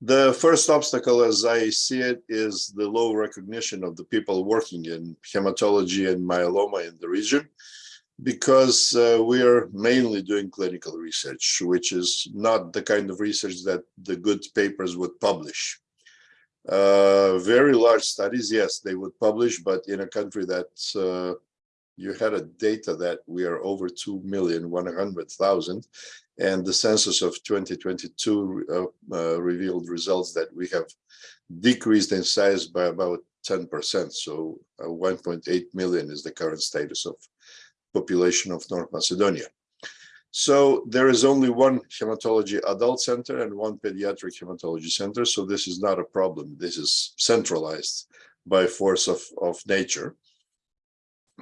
The first obstacle, as I see it, is the low recognition of the people working in hematology and myeloma in the region, because uh, we are mainly doing clinical research, which is not the kind of research that the good papers would publish. Uh, very large studies, yes, they would publish, but in a country that uh, you had a data that we are over 2 million 100,000 and the census of 2022 uh, uh, revealed results that we have decreased in size by about 10%. So uh, 1.8 million is the current status of population of North Macedonia. So there is only one hematology adult center and one pediatric hematology center. So this is not a problem. This is centralized by force of, of nature.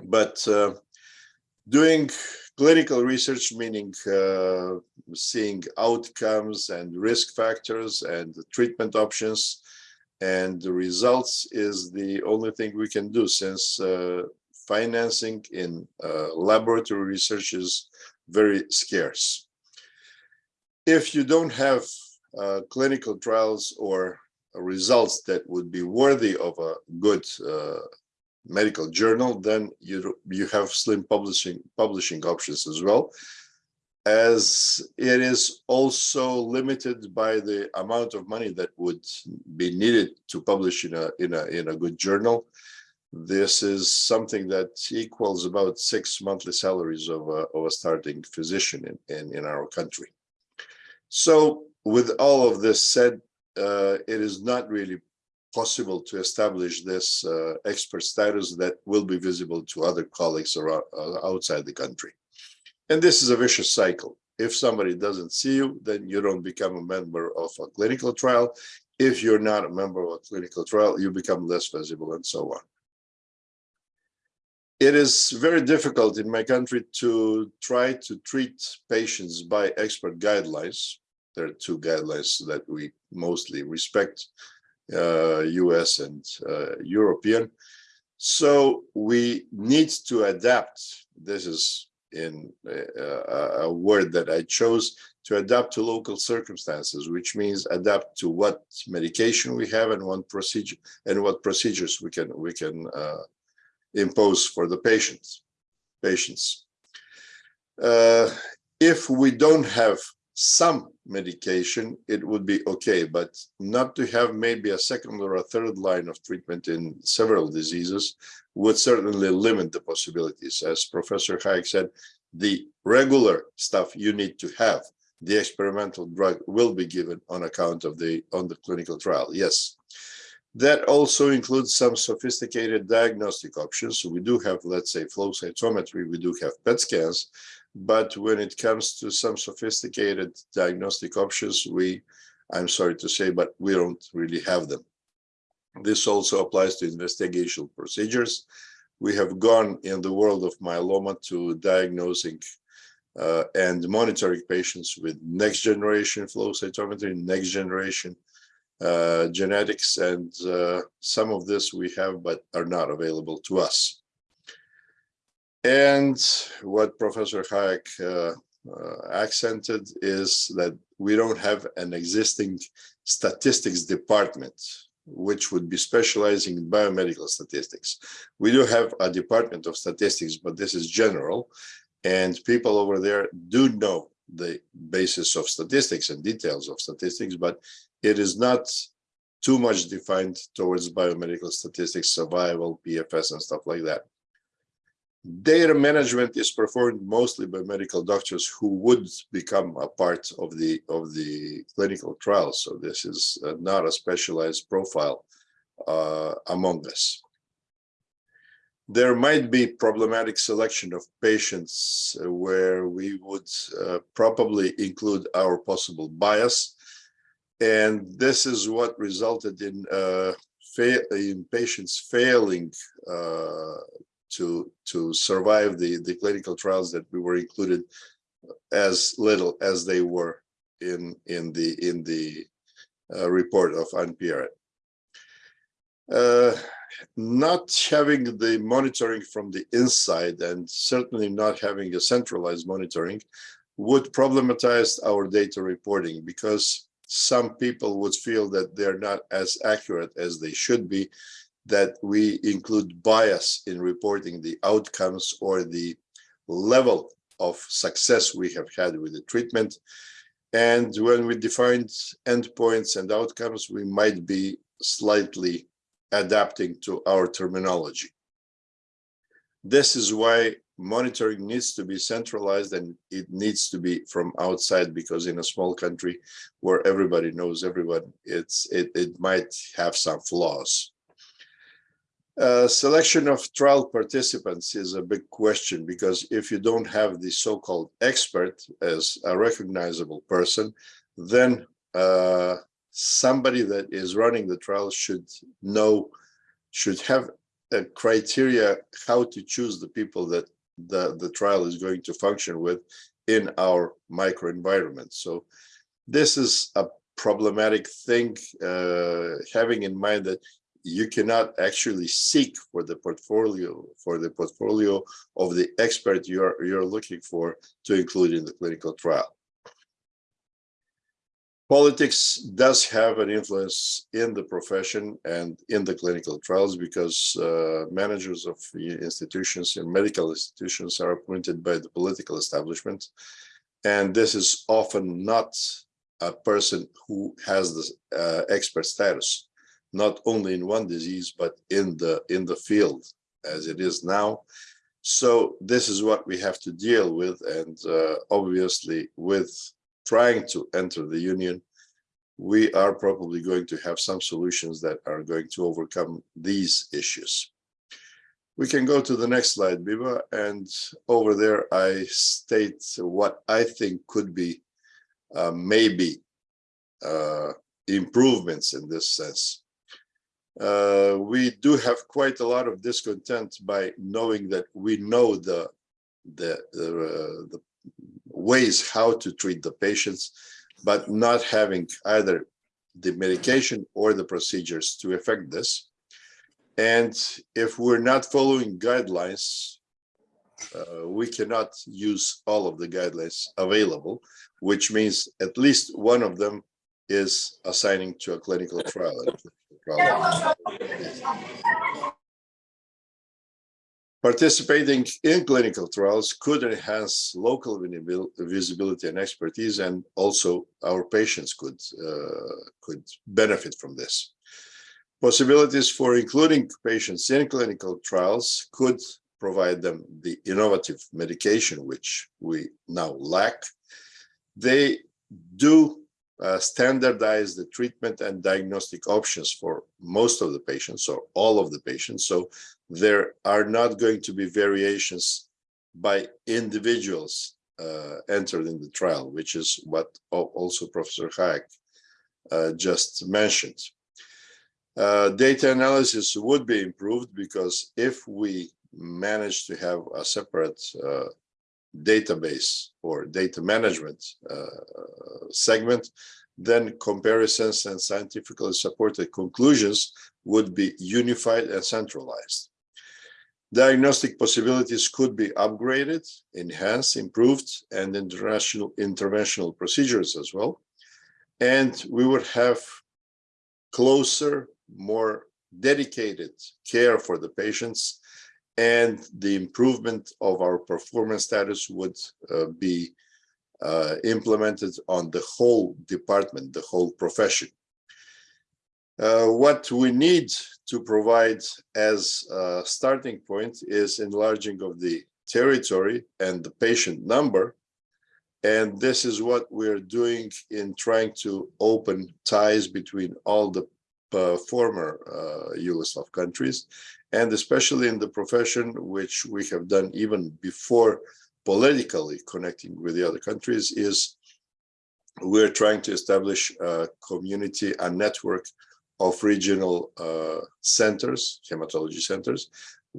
But uh, doing clinical research, meaning uh, seeing outcomes and risk factors and treatment options and the results is the only thing we can do since uh, financing in laboratory research is very scarce. If you don't have uh, clinical trials or results that would be worthy of a good uh, medical journal, then you you have slim publishing publishing options as well, as it is also limited by the amount of money that would be needed to publish in a in a in a good journal. This is something that equals about six monthly salaries of a, of a starting physician in, in, in our country. So with all of this said, uh, it is not really possible to establish this uh, expert status that will be visible to other colleagues around, uh, outside the country. And this is a vicious cycle. If somebody doesn't see you, then you don't become a member of a clinical trial. If you're not a member of a clinical trial, you become less visible and so on. It is very difficult in my country to try to treat patients by expert guidelines. There are two guidelines that we mostly respect, US and uh, European. So we need to adapt. This is in a, a word that I chose to adapt to local circumstances, which means adapt to what medication we have and what procedure and what procedures we can we can uh, impose for the patients. Patients. Uh, if we don't have some medication, it would be okay, but not to have maybe a second or a third line of treatment in several diseases would certainly limit the possibilities. As Professor Hajek said, the regular stuff you need to have, the experimental drug will be given on account of the on the clinical trial. Yes. That also includes some sophisticated diagnostic options. So we do have, let's say, flow cytometry, we do have PET scans, but when it comes to some sophisticated diagnostic options, we, I'm sorry to say, but we don't really have them. This also applies to investigational procedures. We have gone in the world of myeloma to diagnosing uh, and monitoring patients with next generation flow cytometry, next generation uh, genetics, and uh, some of this we have, but are not available to us. And what Professor Hajek uh, uh, accented is that we don't have an existing statistics department, which would be specializing in biomedical statistics. We do have a department of statistics, but this is general. And people over there do know the basis of statistics and details of statistics, but it is not too much defined towards biomedical statistics, survival, PFS, and stuff like that. Data management is performed mostly by medical doctors who would become a part of the of the clinical trial. So this is uh, not a specialized profile uh, among us. There might be problematic selection of patients uh, where we would uh, probably include our possible bias. And this is what resulted in, uh, in patients failing uh, to to survive the the clinical trials that we were included as little as they were in in the in the uh, report of Anne-Pierre. Uh, not having the monitoring from the inside and certainly not having a centralized monitoring would problematize our data reporting because some people would feel that they're not as accurate as they should be that we include bias in reporting the outcomes or the level of success we have had with the treatment. And when we defined endpoints and outcomes, we might be slightly adapting to our terminology. This is why monitoring needs to be centralized and it needs to be from outside because in a small country where everybody knows everyone, it's it, it might have some flaws. Uh, selection of trial participants is a big question because if you don't have the so-called expert as a recognizable person, then uh, somebody that is running the trial should know, should have a criteria how to choose the people that the, the trial is going to function with in our microenvironment. So this is a problematic thing, uh, having in mind that you cannot actually seek for the portfolio for the portfolio of the expert you're you're looking for to include in the clinical trial. Politics does have an influence in the profession and in the clinical trials because uh, managers of institutions and medical institutions are appointed by the political establishment. And this is often not a person who has the uh, expert status not only in one disease, but in the in the field as it is now. So this is what we have to deal with. And uh, obviously with trying to enter the union, we are probably going to have some solutions that are going to overcome these issues. We can go to the next slide, Biba, and over there I state what I think could be uh, maybe uh, improvements in this sense. Uh, we do have quite a lot of discontent by knowing that we know the the uh, the ways how to treat the patients, but not having either the medication or the procedures to affect this. And if we're not following guidelines, uh, we cannot use all of the guidelines available, which means at least one of them is assigning to a clinical trial. Participating in clinical trials could enhance local visibility and expertise, and also our patients could uh, could benefit from this. Possibilities for including patients in clinical trials could provide them the innovative medication, which we now lack. They do uh, standardize the treatment and diagnostic options for most of the patients or all of the patients. So there are not going to be variations by individuals uh, entered in the trial, which is what also Professor Hajek uh, just mentioned. Uh, data analysis would be improved because if we manage to have a separate uh, database or data management uh, segment, then comparisons and scientifically supported conclusions would be unified and centralized. Diagnostic possibilities could be upgraded, enhanced, improved, and international interventional procedures as well. And we would have closer, more dedicated care for the patients and the improvement of our performance status would uh, be uh, implemented on the whole department, the whole profession. Uh, what we need to provide as a starting point is enlarging of the territory and the patient number. And this is what we're doing in trying to open ties between all the uh, former uh, Yugoslav countries, and especially in the profession, which we have done even before politically connecting with the other countries, is we're trying to establish a community, a network of regional uh, centers, hematology centers,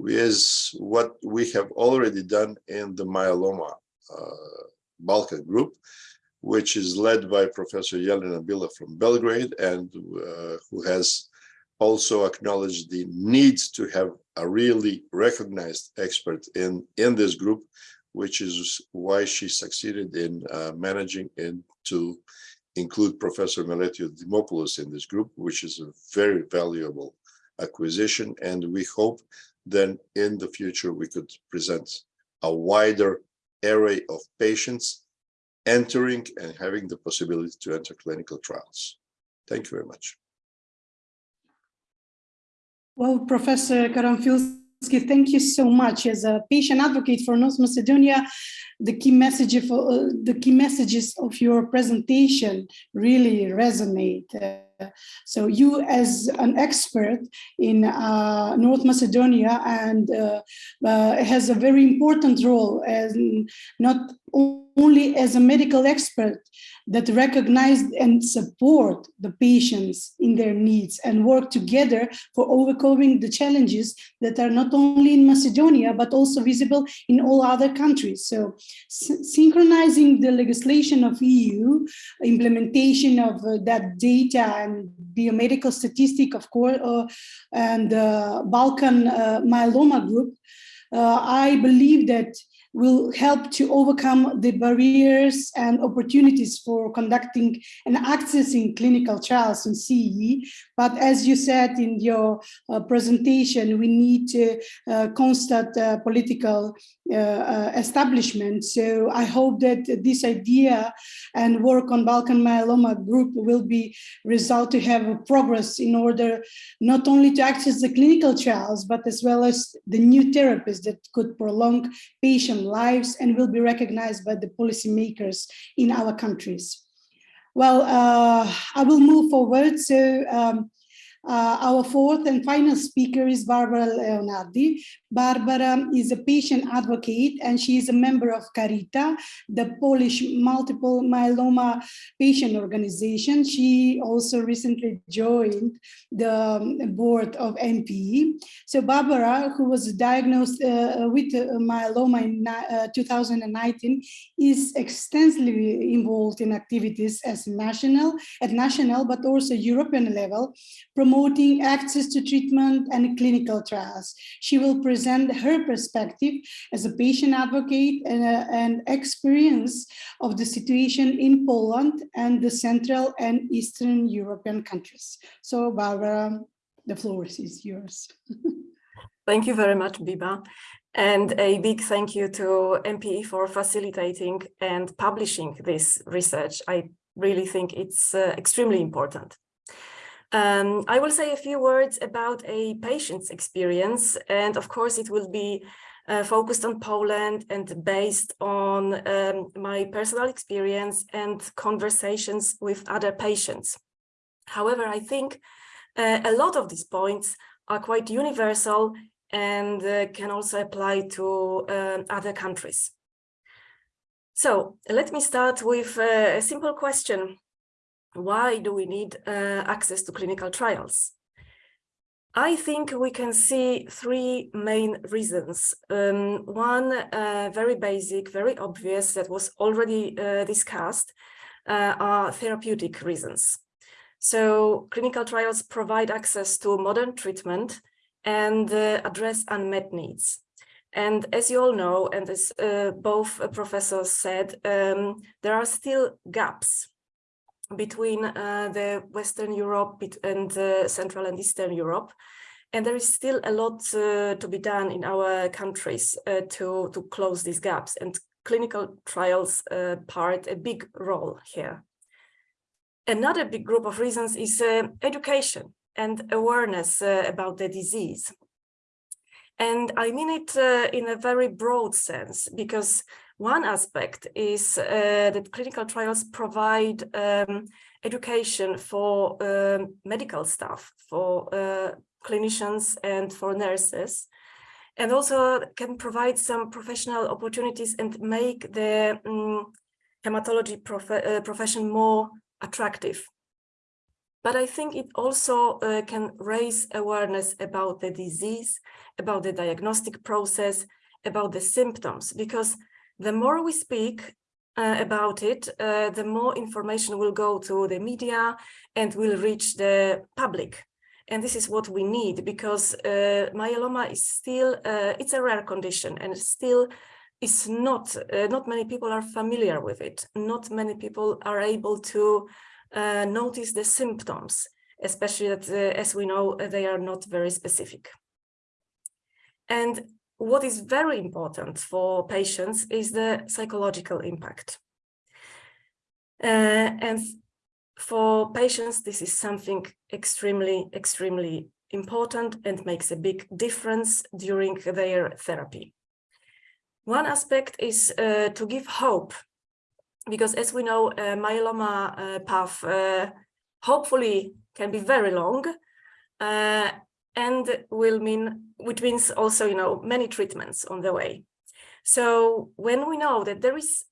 is what we have already done in the myeloma uh, Balkan group, which is led by Professor Jelena Bila from Belgrade and uh, who has also acknowledged the need to have a really recognized expert in, in this group, which is why she succeeded in uh, managing and to include Professor Meletios Dimopoulos in this group, which is a very valuable acquisition. And we hope then in the future we could present a wider array of patients entering and having the possibility to enter clinical trials. Thank you very much. Well, Professor Karanfilski, thank you so much. As a patient advocate for North Macedonia, the key message of, uh, the key messages of your presentation really resonate. Uh, so you as an expert in uh, North Macedonia and uh, uh, has a very important role as not only as a medical expert that recognize and support the patients in their needs and work together for overcoming the challenges that are not only in Macedonia, but also visible in all other countries. So synchronizing the legislation of EU, implementation of uh, that data and biomedical statistic, of course, uh, and uh, Balkan uh, myeloma group, uh, I believe that will help to overcome the barriers and opportunities for conducting and accessing clinical trials in CE. But as you said in your uh, presentation, we need uh, constant uh, political uh, uh, establishment. So I hope that this idea and work on Balkan myeloma group will be result to have progress in order not only to access the clinical trials, but as well as the new therapies that could prolong patient lives and will be recognized by the policymakers in our countries. Well, uh, I will move forward. So um, Uh, our fourth and final speaker is Barbara Leonardi. Barbara is a patient advocate and she is a member of Carita, the Polish multiple myeloma patient organization. She also recently joined the board of MPE. So Barbara, who was diagnosed uh, with myeloma in uh, 2019, is extensively involved in activities as national, at national, but also European level, promoting access to treatment and clinical trials. She will present her perspective as a patient advocate and, uh, and experience of the situation in Poland and the Central and Eastern European countries. So Barbara, the floor is yours. Thank you very much, Biba. And a big thank you to MPE for facilitating and publishing this research. I really think it's uh, extremely important. Um, I will say a few words about a patient's experience, and of course it will be uh, focused on Poland and based on um, my personal experience and conversations with other patients. However, I think uh, a lot of these points are quite universal and uh, can also apply to uh, other countries. So let me start with a simple question. Why do we need uh, access to clinical trials? I think we can see three main reasons. Um, one uh, very basic, very obvious that was already uh, discussed uh, are therapeutic reasons. So clinical trials provide access to modern treatment and uh, address unmet needs. And as you all know, and as uh, both professors said, um, there are still gaps between uh, the Western Europe and uh, Central and Eastern Europe. And there is still a lot uh, to be done in our countries uh, to, to close these gaps. And clinical trials uh, part a big role here. Another big group of reasons is uh, education and awareness about the disease. And I mean it in a very broad sense, because one aspect is uh, that clinical trials provide um, education for um, medical staff, for uh, clinicians and for nurses, and also can provide some professional opportunities and make the um, hematology prof uh, profession more attractive. But I think it also uh, can raise awareness about the disease, about the diagnostic process, about the symptoms, because the more we speak uh, about it, uh, the more information will go to the media and will reach the public. And this is what we need because uh, myeloma is still, uh, it's a rare condition and still is not, uh, not many people are familiar with it. Not many people are able to uh, notice the symptoms, especially that, as we know, they are not very specific. And what is very important for patients is the psychological impact. Uh, and for patients, this is something extremely, extremely important and makes a big difference during their therapy. One aspect is uh, to give hope, because as we know, uh, myeloma uh, path uh, hopefully can be very long, uh, and will mean, which means also, you know, many treatments on the way. So when we know that there is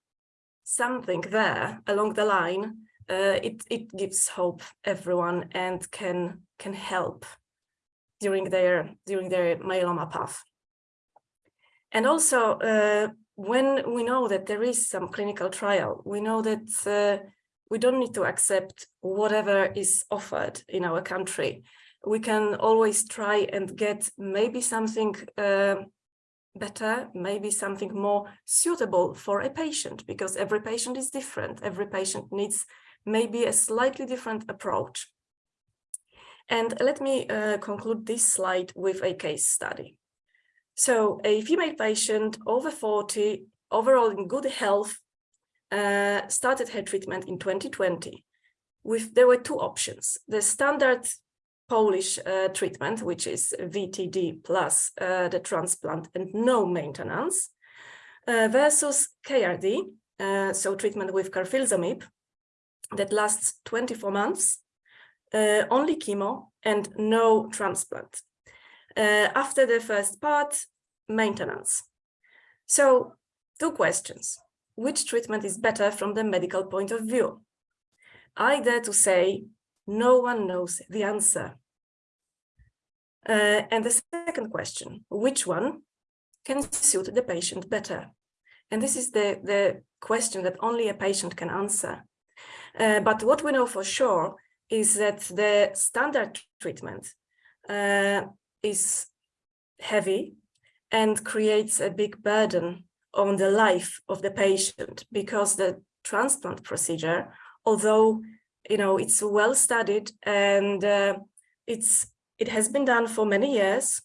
something there along the line, uh, it, it gives hope everyone and can can help during their during their myeloma path. And also, uh, when we know that there is some clinical trial, we know that uh, we don't need to accept whatever is offered in our country we can always try and get maybe something uh, better, maybe something more suitable for a patient, because every patient is different. Every patient needs maybe a slightly different approach. And let me uh, conclude this slide with a case study. So a female patient over 40, overall in good health, uh, started her treatment in 2020. With, there were two options. The standard Polish uh, treatment, which is VTD plus uh, the transplant and no maintenance, uh, versus KRD, uh, so treatment with carfilzomib, that lasts 24 months, uh, only chemo and no transplant. Uh, after the first part, maintenance. So two questions. Which treatment is better from the medical point of view? I dare to say no one knows the answer. Uh, and the second question, which one can suit the patient better? And this is the, the question that only a patient can answer. Uh, but what we know for sure is that the standard treatment uh, is heavy and creates a big burden on the life of the patient because the transplant procedure, although you know it's well studied and uh, it's it has been done for many years,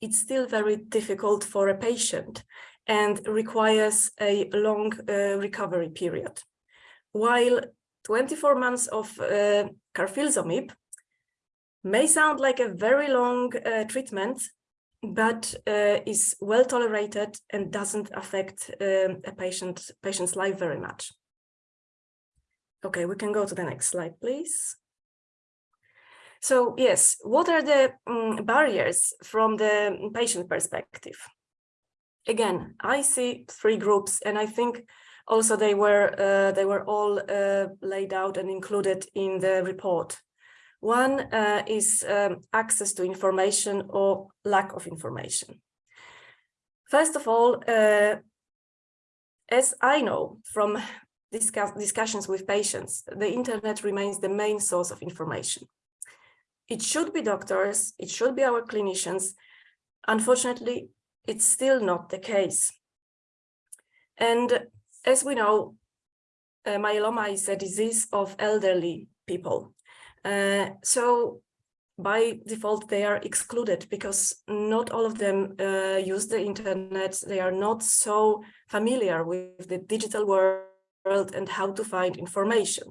it's still very difficult for a patient and requires a long uh, recovery period. While 24 months of uh, carfilzomib may sound like a very long uh, treatment, but uh, is well tolerated and doesn't affect um, a patient patient's life very much. Okay, we can go to the next slide, please. So yes, what are the um, barriers from the patient perspective? Again, I see three groups, and I think also they were uh, they were all uh, laid out and included in the report. One uh, is um, access to information or lack of information. First of all, uh, as I know from discuss discussions with patients, the internet remains the main source of information. It should be doctors, it should be our clinicians. Unfortunately, it's still not the case. And as we know, uh, myeloma is a disease of elderly people. Uh, so by default, they are excluded because not all of them uh, use the internet. They are not so familiar with the digital world and how to find information.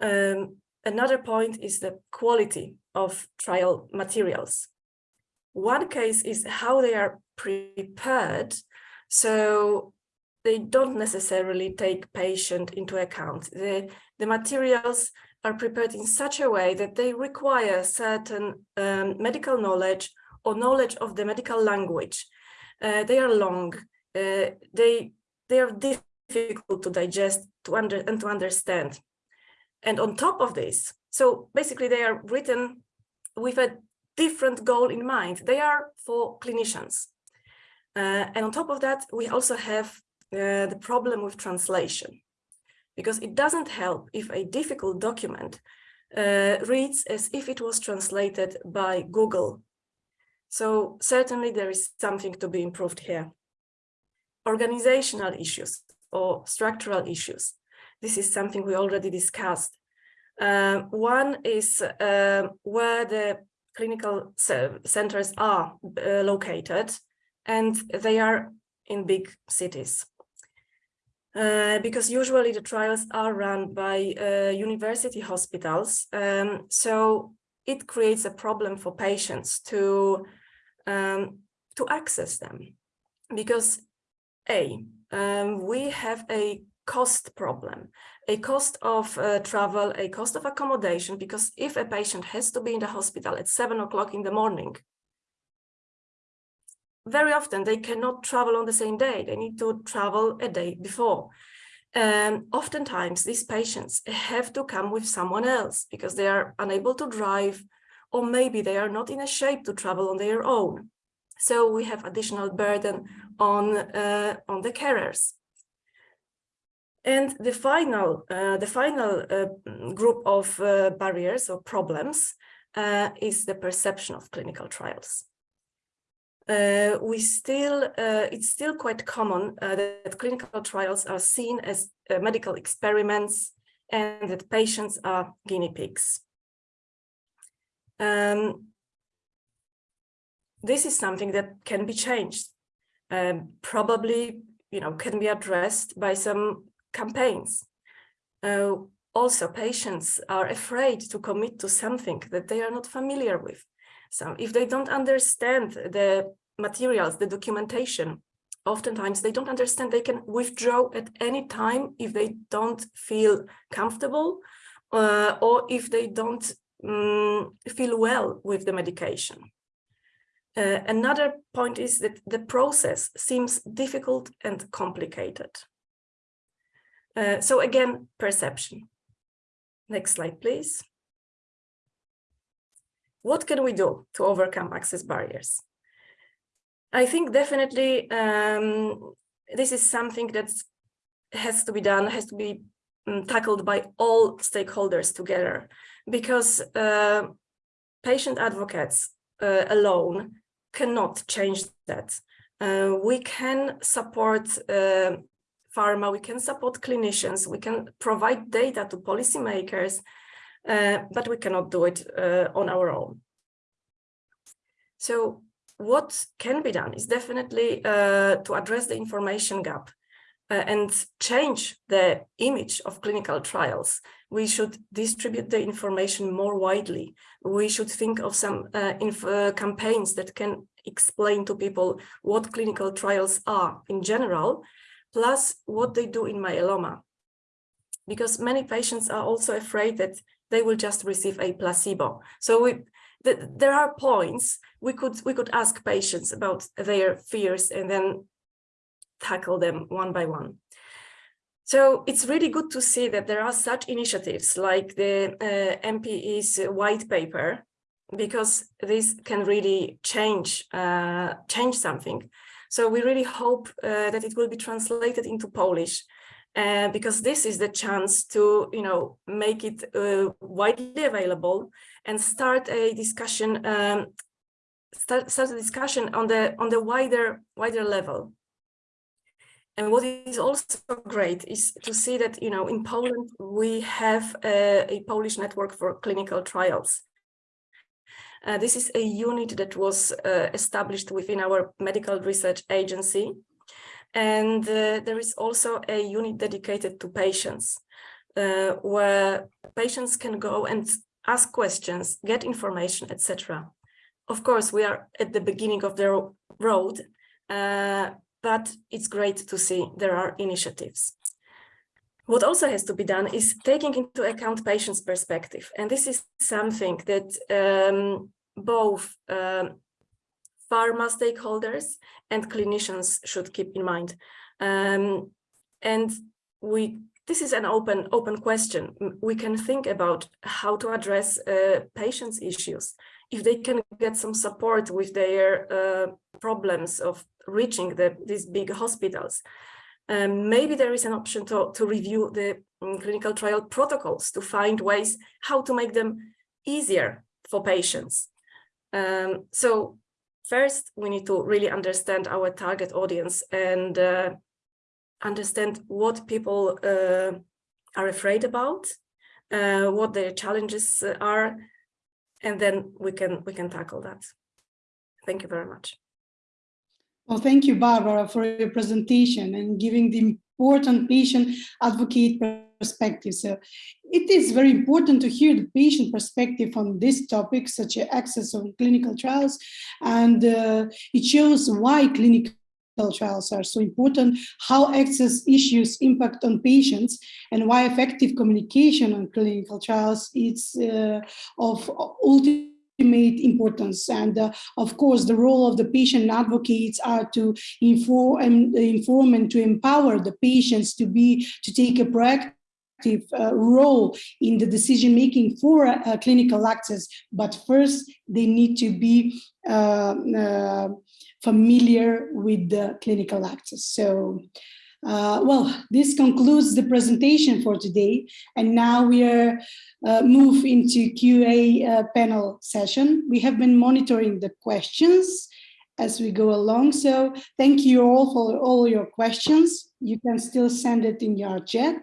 Um, another point is the quality of trial materials. One case is how they are prepared. So they don't necessarily take patient into account. The, the materials are prepared in such a way that they require certain um, medical knowledge or knowledge of the medical language. Uh, they are long, uh, they, they are difficult to digest to under, and to understand. And on top of this, so basically they are written with a different goal in mind. They are for clinicians. Uh, and on top of that, we also have uh, the problem with translation because it doesn't help if a difficult document uh, reads as if it was translated by Google. So certainly there is something to be improved here. Organizational issues or structural issues. This is something we already discussed. Uh, one is uh, where the clinical centers are uh, located and they are in big cities. Uh, because usually the trials are run by uh, university hospitals. Um, so it creates a problem for patients to, um, to access them. Because A, um, we have a cost problem, a cost of uh, travel, a cost of accommodation, because if a patient has to be in the hospital at seven o'clock in the morning, very often they cannot travel on the same day. They need to travel a day before. Um, oftentimes these patients have to come with someone else because they are unable to drive or maybe they are not in a shape to travel on their own. So we have additional burden on, uh, on the carers. And the final, uh, the final uh, group of uh, barriers or problems uh, is the perception of clinical trials uh, we still, it's still quite common that clinical trials are seen as medical experiments and that patients are guinea pigs. Um, this is something that can be changed, um, probably, you know, can be addressed by some campaigns. Uh, also, patients are afraid to commit to something that they are not familiar with. So if they don't understand the materials, the documentation, oftentimes they don't understand they can withdraw at any time if they don't feel comfortable uh, or if they don't um, feel well with the medication. Uh, another point is that the process seems difficult and complicated. Uh, so again, perception. Next slide, please. What can we do to overcome access barriers? I think definitely um, this is something that has to be done, has to be um, tackled by all stakeholders together, because uh, patient advocates uh, alone cannot change that. Uh, we can support uh, pharma, we can support clinicians, we can provide data to policymakers, uh, but we cannot do it uh, on our own. So what can be done is definitely uh, to address the information gap and change the image of clinical trials. We should distribute the information more widely. We should think of some uh, uh, campaigns that can explain to people what clinical trials are in general, plus what they do in myeloma. Because many patients are also afraid that they will just receive a placebo. So we, th there are points we could we could ask patients about their fears and then tackle them one by one. So it's really good to see that there are such initiatives like the uh, MPE's white paper, because this can really change uh, change something. So we really hope uh, that it will be translated into Polish, uh, because this is the chance to you know make it uh, widely available and start a discussion um, start, start a discussion on the on the wider wider level and what is also great is to see that, you know, in Poland, we have a, a Polish network for clinical trials. Uh, this is a unit that was uh, established within our medical research agency. And uh, there is also a unit dedicated to patients, uh, where patients can go and ask questions, get information, etc. Of course, we are at the beginning of the road, uh, but it's great to see there are initiatives. What also has to be done is taking into account patients' perspective. And this is something that um, both um, pharma stakeholders and clinicians should keep in mind. Um, and we this is an open open question. We can think about how to address uh, patients' issues. If they can get some support with their uh, problems of reaching the, these big hospitals. Um, maybe there is an option to, to review the um, clinical trial protocols to find ways how to make them easier for patients. Um, so first, we need to really understand our target audience and uh, understand what people uh, are afraid about, uh, what their challenges are, and then we can we can tackle that. Thank you very much. Well, thank you, Barbara, for your presentation and giving the important patient advocate perspective. So it is very important to hear the patient perspective on this topic, such as access of clinical trials, and uh, it shows why clinical trials are so important, how access issues impact on patients, and why effective communication on clinical trials is uh, of ultimate importance. And uh, of course, the role of the patient advocates are to inform and inform and to empower the patients to be to take a proactive uh, role in the decision making for uh, clinical access. But first, they need to be uh, uh, familiar with the clinical access. So. Uh, well, this concludes the presentation for today, and now we are uh, move into QA uh, panel session. We have been monitoring the questions as we go along, so thank you all for all your questions. You can still send it in your chat,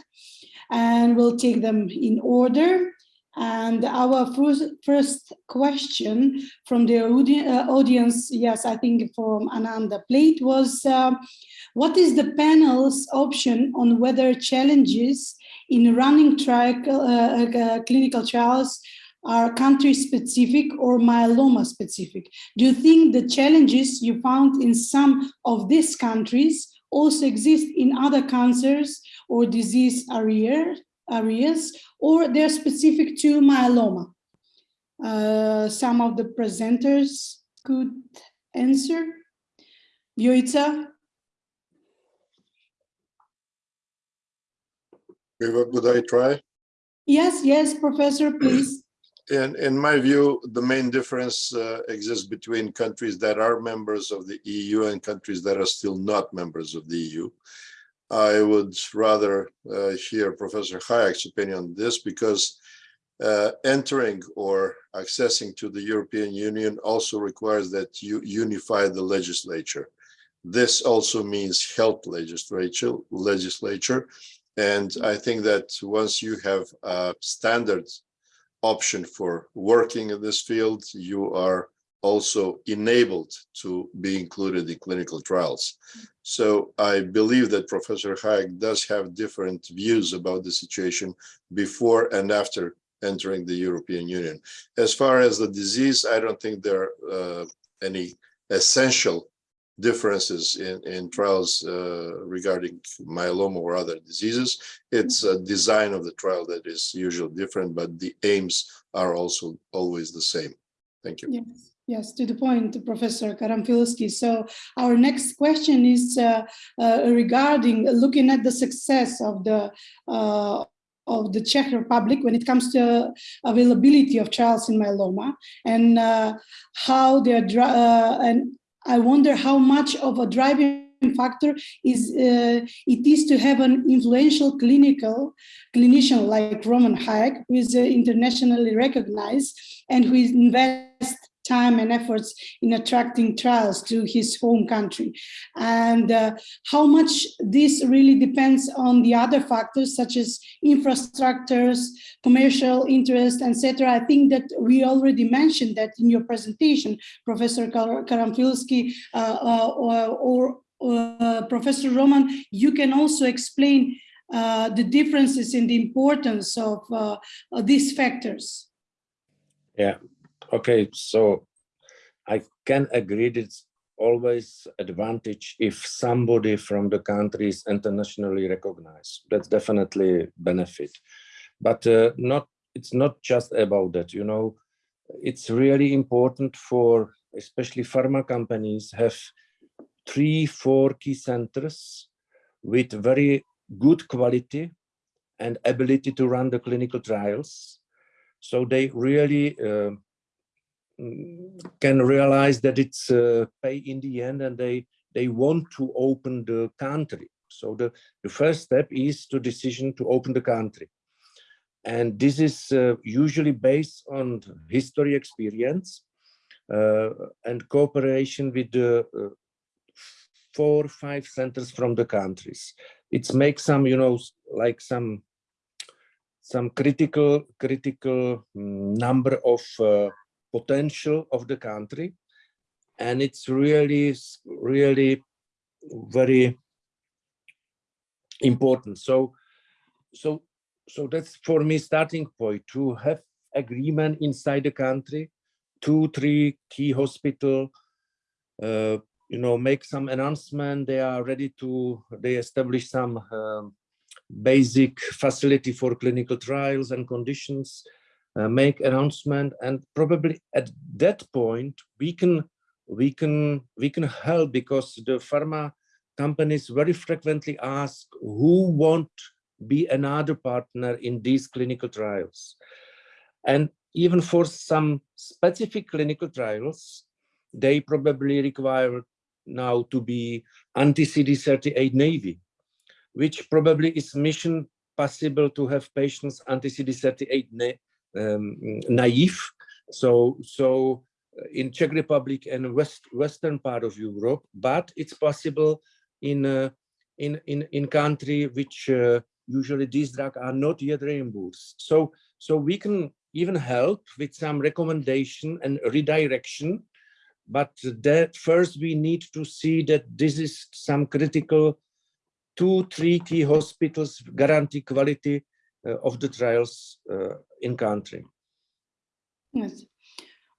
and we'll take them in order. And our first, first question from the uh, audience, yes, I think from Ananda Plate was, uh, what is the panel's option on whether challenges in running uh, uh, clinical trials are country specific or myeloma specific? Do you think the challenges you found in some of these countries also exist in other cancers or disease areas? Areas or they're specific to myeloma? Uh, some of the presenters could answer. Vjoica? Eva, Could I try? Yes, yes, Professor, please. In, in my view, the main difference uh, exists between countries that are members of the EU and countries that are still not members of the EU. I would rather uh, hear Professor Hajek's opinion on this because uh, entering or accessing to the European Union also requires that you unify the legislature. This also means health legislature, legislature. And I think that once you have a standard option for working in this field, you are also enabled to be included in clinical trials. So I believe that Professor Hajek does have different views about the situation before and after entering the European Union. As far as the disease, I don't think there are uh, any essential differences in, in trials uh, regarding myeloma or other diseases. It's a design of the trial that is usually different, but the aims are also always the same. Thank you. Yes, yes, to the point, Professor Karanfilski. So our next question is uh, uh, regarding looking at the success of the uh, of the Czech Republic when it comes to availability of trials in myeloma and uh, how they're uh, and I wonder how much of a driving factor is uh, it is to have an influential clinical clinician like Roman Hajek, who is uh, internationally recognized and who invests time and efforts in attracting trials to his home country. And uh, how much this really depends on the other factors such as infrastructures commercial interest etc i think that we already mentioned that in your presentation professor karanfilski uh, uh, or, or uh, professor roman you can also explain uh, the differences in the importance of uh, these factors. Yeah okay so i can agree that it's always advantage if somebody from the country is internationally recognized. That's definitely benefit. But uh, not it's not just about that you know. It's really important for especially pharma companies have three four key centers with very good quality and ability to run the clinical trials. So they really uh, can realize that it's uh, pay in the end and they they want to open the country. So the the first step is to decision to open the country. And this is uh, usually based on history experience uh, and cooperation with the uh, four five centers from the countries. It's make some you know like some some critical critical mm, number of uh, potential of the country. And it's really really very important. So so so that's for me starting point. To have agreement inside the country two three key hospital uh, you know make some announcement. They are ready to they establish some um, basic facility for clinical trials and conditions uh, make announcement and probably at that point we can we can we can help because the pharma companies very frequently ask who won't be another partner in these clinical trials? And even for some specific clinical trials they probably require now to be anti-CD38 naive which probably is mission possible to have patients anti-CD38 na um, naive. So, so uh, in Czech Republic and west western part of Europe, but it's possible in uh, in in in country which uh, usually these drugs are not yet reimbursed. So so we can even help with some recommendation and redirection, but that first we need to see that this is some critical two, three key hospitals guarantee quality of the trials uh, in country. Yes.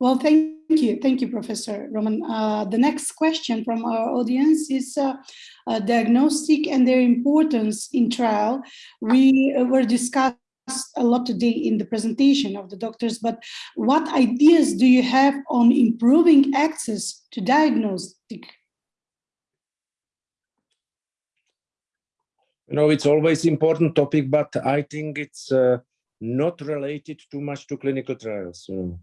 Well, thank you. Thank you, Professor Roman. Uh, the next question from our audience is uh, uh, diagnostic and their importance in trial. We uh, were discussed a lot today in the presentation of the doctors, but what ideas do you have on improving access to diagnostic? You know, it's always important topic, but I think it's uh, not related too much to clinical trials. You know.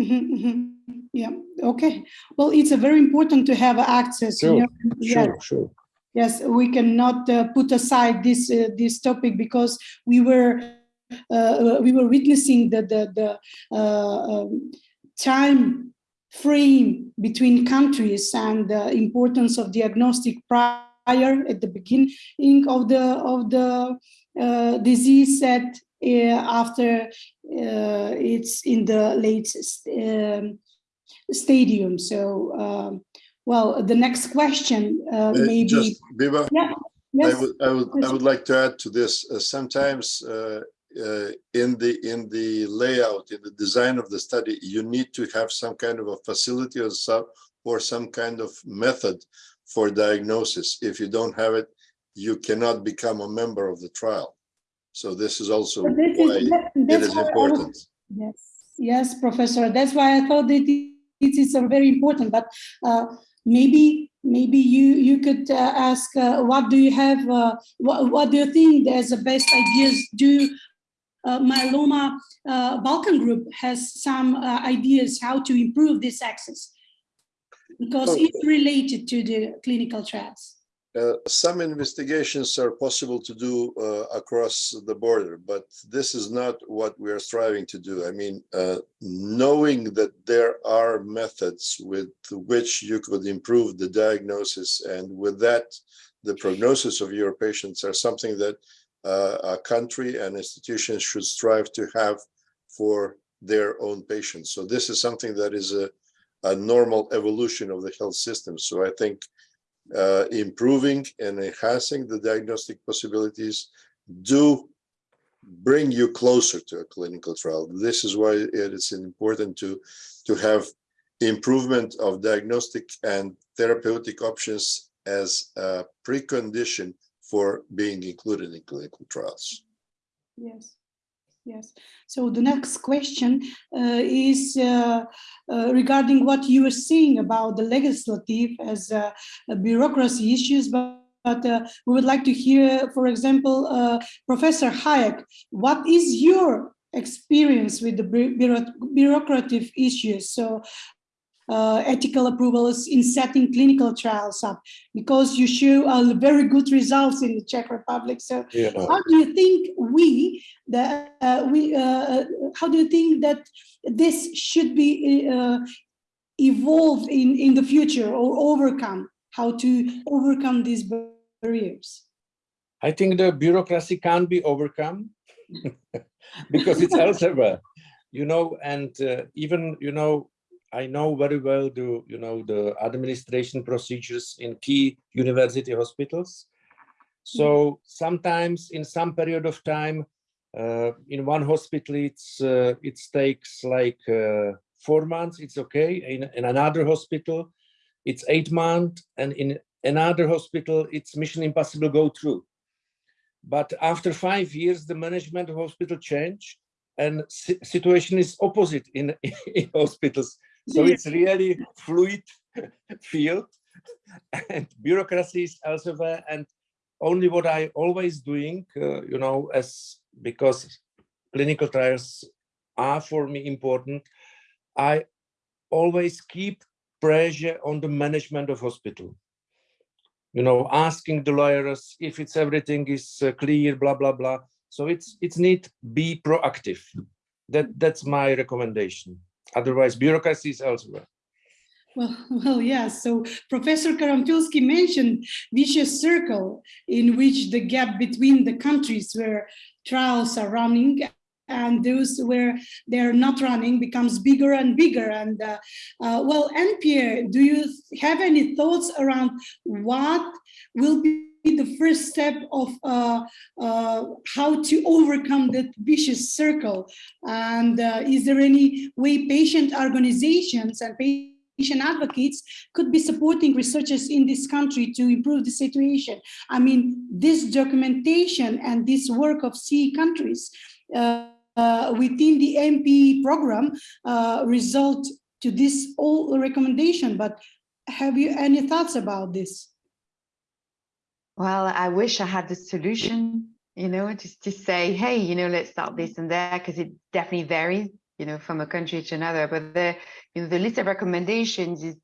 Mhm, mhm. Yeah, okay. Well, it's a very important to have access. you Sure, know, yeah. Sure, sure. Yes, we cannot uh, put aside this uh, this topic because we were uh, we were witnessing the the, the uh, um, time frame between countries and the importance of diagnostic prior at the beginning of the of the uh, disease set uh, after uh, it's in the late um, stadium. So. Um, well, the next question uh, maybe. Just, Biba, Yeah, I would, I would, I would like to add to this, uh, sometimes uh, uh, in the, in the layout, in the design of the study, you need to have some kind of a facility or some, or some kind of method for diagnosis. If you don't have it, you cannot become a member of the trial. So this is also But this why is, that- it that's why I was- important. Yes, yes, Professor. That's why I thought that it is very important, but uh, maybe, maybe you, you could uh, ask, uh, what do you have, uh, what, what do you think as the best ideas? Do uh, myeloma uh, Balkan group has some uh, ideas how to improve this access? Because Okay. it's related to the clinical trials. Uh, some investigations are possible to do uh, across the border, but this is not what we are striving to do. I mean, uh, knowing that there are methods with which you could improve the diagnosis and with that, the prognosis of your patients are something that uh, a country and institutions should strive to have for their own patients. So this is something that is a, a normal evolution of the health system. So I think uh, improving and enhancing the diagnostic possibilities do bring you closer to a clinical trial. This is why it is important to, to have improvement of diagnostic and therapeutic options as a precondition for being included in clinical trials. Yes, yes. So the next question uh, is uh, uh, regarding what you were saying about the legislative as uh, bureaucracy issues, but, but uh, we would like to hear, for example, uh, Professor Hajek, what is your experience with the bureaucratic issues? So uh, ethical approvals in setting clinical trials up because you show uh, very good results in the Czech Republic. So know. how do you think we that uh, we uh, how do you think that this should be uh, evolved in in the future or overcome how to overcome these barriers I think the bureaucracy can't be overcome because it's elsewhere, you know, and uh, even, you know, I know very well the, you know, the administration procedures in key university hospitals. So sometimes in some period of time, uh, in one hospital, it's, uh, it takes like uh, four months, it's okay. In, in another hospital, it's eight months. And in another hospital, it's mission impossible go through. But after five years, the management of hospital change and situation is opposite in, in hospitals. So it's really fluid field and bureaucracy is elsewhere. And only what I always doing, uh, you know, as because clinical trials are for me important, I always keep pressure on the management of hospital you know, asking the lawyers if it's everything is uh, clear, blah blah blah. So it's it's need be proactive. That that's my recommendation. Otherwise, bureaucracy is elsewhere. well well yeah so professor karanfilski mentioned vicious circle in which the gap between the countries where trials are running and those where they're not running becomes bigger and bigger. And uh, uh, well, Anne-Pierre, do you have any thoughts around what will be the first step of uh, uh, how to overcome that vicious circle? And uh, is there any way patient organizations and patient advocates could be supporting researchers in this country to improve the situation? I mean, this documentation and this work of CE countries uh, uh, within the MP program uh, result to this all recommendation, but have you any thoughts about this? Well, I wish I had the solution, you know, just to say, hey, you know, let's start this and that, because it definitely varies, you know, from a country to another. But the, you know, the list of recommendations is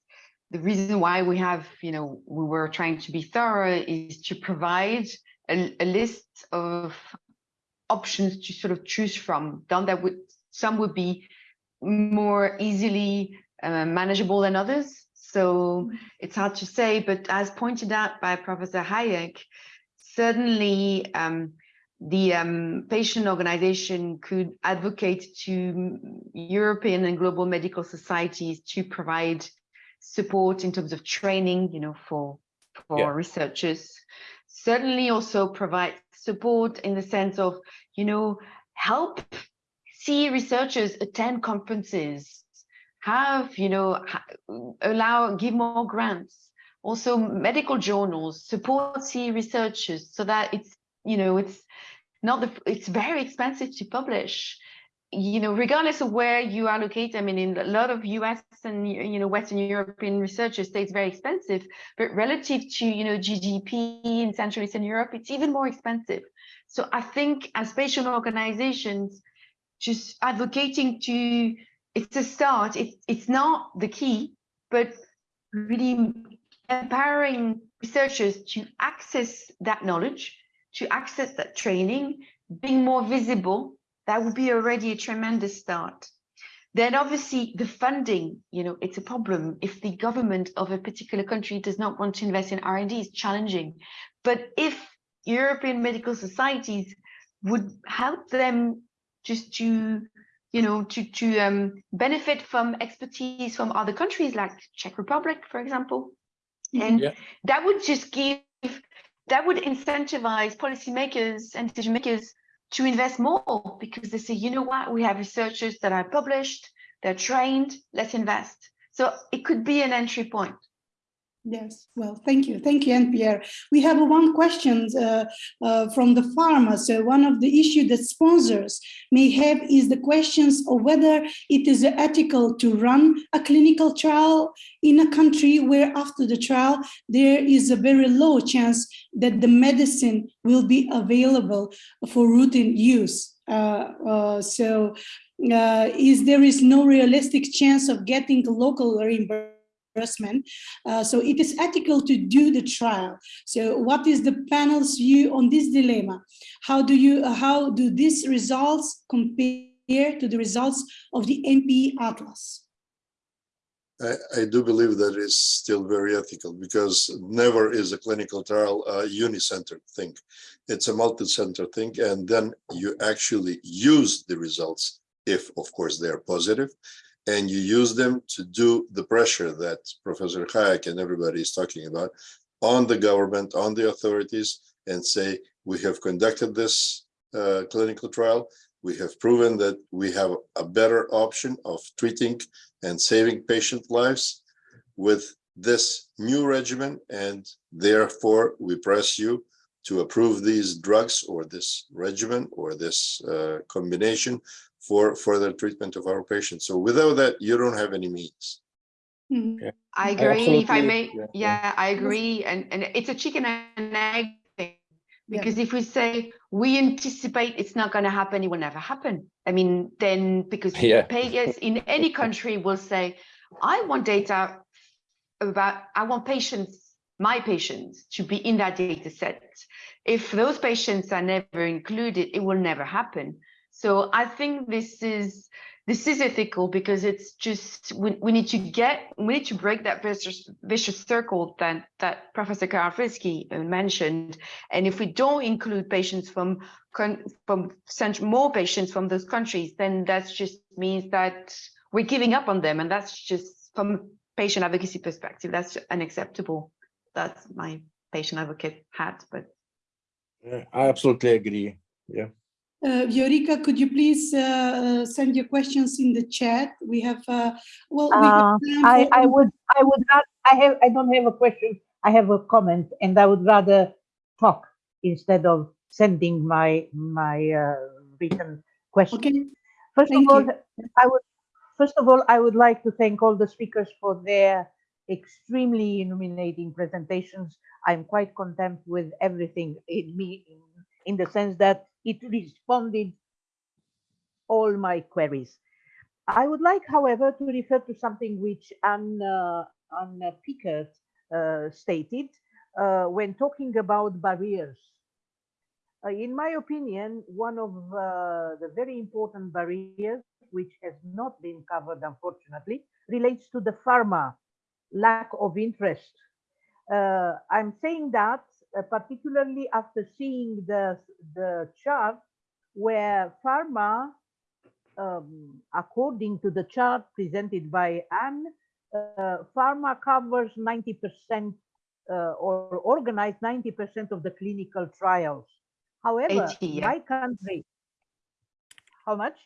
the reason why we have, you know, we were trying to be thorough is to provide a, a list of options to sort of choose from. Done that would some would be more easily uh, manageable than others. So it's hard to say, but as pointed out by Professor Hajek, certainly um, the um, patient organization could advocate to European and global medical societies to provide support in terms of training, you know, for for Yeah. researchers. Certainly also provide support in the sense of, you know, help see researchers attend conferences, have, you know, allow, give more grants. Also medical journals, support researchers so that it's, you know, it's not the, it's very expensive to publish you know, regardless of where you are located, I mean, in a lot of US and, you know, Western European researchers say it's very expensive, but relative to, you know, GDP in Central Eastern Europe, it's even more expensive. So I think as patient organizations, just advocating to, it's a start, it's, it's not the key, but really empowering researchers to access that knowledge, to access that training, being more visible, that would be already a tremendous start. Then obviously the funding, you know, it's a problem. If the government of a particular country does not want to invest in R&D, it's challenging. But if European medical societies would help them just to, you know, to, to um, benefit from expertise from other countries like Czech Republic, for example, and Yeah. that would just give, that would incentivize policymakers and decision makers to invest more because they say, you know what, we have researchers that are published, they're trained, let's invest. So it could be an entry point. Yes, well, thank you. Thank you, Anne-Pierre. We have one question uh, uh, from the pharma. So one of the issues that sponsors may have is the questions of whether it is ethical to run a clinical trial in a country where after the trial, there is a very low chance that the medicine will be available for routine use. Uh, uh, so uh, is there is no realistic chance of getting local reimbursement reimbursement. Uh, so it is ethical to do the trial. So what is the panel's view on this dilemma? How do you, uh, how do these results compare to the results of the MP Atlas? I, I do believe that is still very ethical because never is a clinical trial a uni-centered thing. It's a multi-center thing, and then you actually use the results if, of course, they are positive, and you use them to do the pressure that Professor Hajek and everybody is talking about on the government, on the authorities, and say, we have conducted this uh, clinical trial. We have proven that we have a better option of treating and saving patient lives with this new regimen. And therefore, we press you to approve these drugs or this regimen or this uh, combination for further treatment of our patients. So without that, you don't have any means. Mhm. I agree, if I may, yeah, yeah. yeah, I agree. And, and it's a chicken and egg thing. Yeah. Because if we say, we anticipate it's not gonna happen, it will never happen. I mean, then because Yeah. payers in any country will say, I want data about, I want patients, my patients to be in that data set. If those patients are never included, it will never happen. So I think this is this is ethical because it's just we, we need to get we need to break that vicious vicious circle that that Professor Karanfilski mentioned. And if we don't include patients from from more patients from those countries, then that just means that we're giving up on them, and that's just from patient advocacy perspective, that's unacceptable. That's my patient advocate hat, but Yeah, I absolutely agree. Yeah. Uh, Viorica, could you please uh, uh, send your questions in the chat? We have, uh, well, we have Uh, I, I would, I would not, I have, I don't have a question. I have a comment and I would rather talk instead of sending my, my uh, written question. Okay, First Thank of all, you. I would, first of all, I would like to thank all the speakers for their extremely illuminating presentations. I'm quite content with everything in me, in, in the sense that it responded all my queries. I would like, however, to refer to something which Anne, uh, Anne Pickert uh, stated uh, when talking about barriers. Uh, in my opinion, one of uh, the very important barriers, which has not been covered, unfortunately, relates to the pharma lack of interest. Uh, I'm saying that uh, particularly after seeing the, the chart where pharma, um, according to the chart presented by Anne, uh, pharma covers 90% uh, or organized 90% of the clinical trials. However, 80, yeah. my country, how much?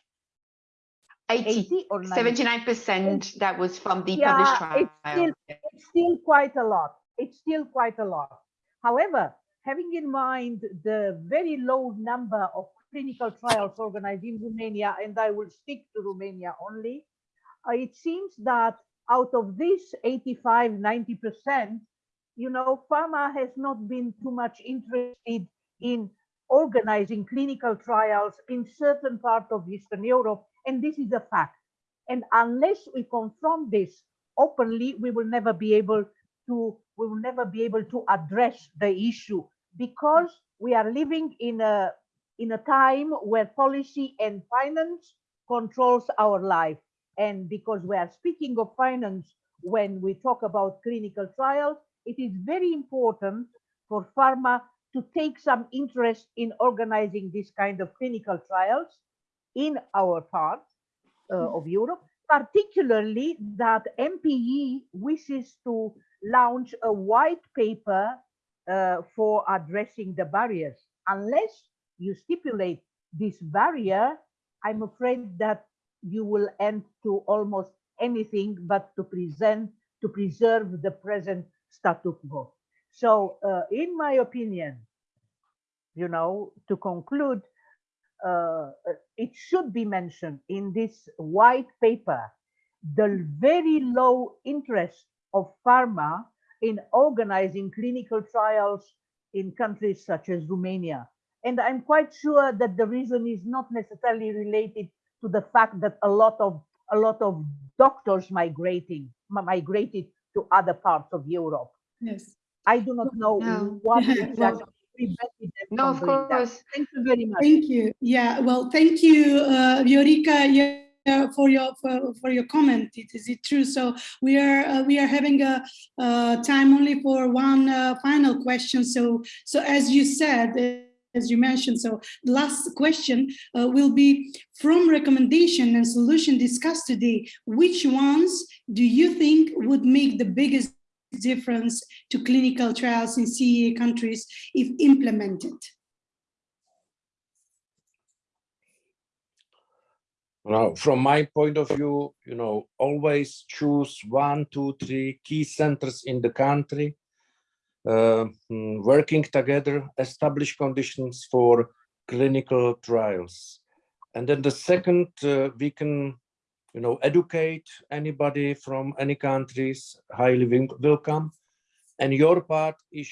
80, 80 or 79% that was from the Yeah, published trial. it's still- it's still quite a lot. It's still quite a lot. However, having in mind the very low number of clinical trials organized in Romania, and I will stick to Romania only, uh, it seems that out of this 85, 90%, you know, pharma has not been too much interested in organizing clinical trials in certain part of Eastern Europe, and this is a fact. And unless we confront this openly, we will never be able to we will never be able to address the issue because we are living in a in a time where policy and finance controls our life. And because we are speaking of finance when we talk about clinical trials, it is very important for pharma to take some interest in organizing this kind of clinical trials in our part uh, of Europe, particularly that MPE wishes to launch a white paper uh, for addressing the barriers. Unless you stipulate this barrier, I'm afraid that you will end to almost anything but to present to preserve the present status quo. So, uh, in my opinion, you know, to conclude, uh, it should be mentioned in this white paper the very low interest of pharma in organizing clinical trials in countries such as Romania. And I'm quite sure that the reason is not necessarily related to the fact that a lot of a lot of doctors migrating migrated to other parts of Europe. yes. I do not know No. what exactly prevented No, of doing that. course. Thank you very much. Thank you. Yeah, well, thank you, uh, Viorica, yeah, for your for, for your comment. It, is it true? So we are uh, we are having a uh, time only for one uh, final question. So so as you said. uh, As you mentioned, so the last question uh, will be from recommendation and solution discussed today. Which ones do you think would make the biggest difference to clinical trials in CEA countries if implemented? Now, from my point of view, you know, always choose one, two, three key centers in the country, uh, mm, working together, establish conditions for clinical trials. And then the second, uh, we can, you know, educate anybody from any countries, highly wel- welcome. And your part is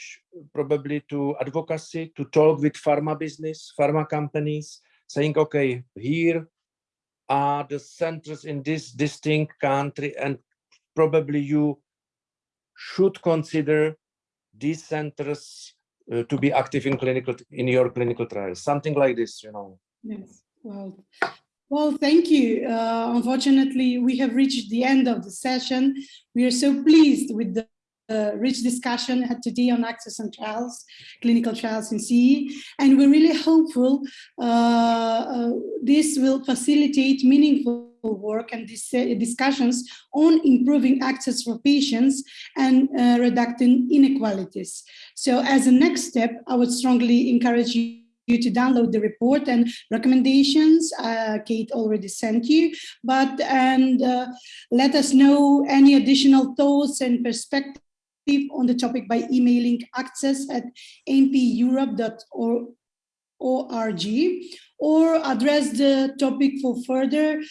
probably to advocacy, to talk with pharma business, pharma companies, saying, okay, here are the centers in this distinct country and probably you should consider these centers uh, to be active in clinical in your clinical trials something like this you know Yes, well, well, thank you. Uh, unfortunately, we have reached the end of the session. We are so pleased with the uh, rich discussion had today on access and trials, clinical trials in CE, and we're really hopeful uh, uh, this will facilitate meaningful work and dis discussions on improving access for patients and uh, reducing inequalities. So as a next step, I would strongly encourage you you to download the report and recommendations uh, Kate already sent you, but and uh, let us know any additional thoughts and perspective on the topic by emailing access at mpeurope.org or address the topic for further.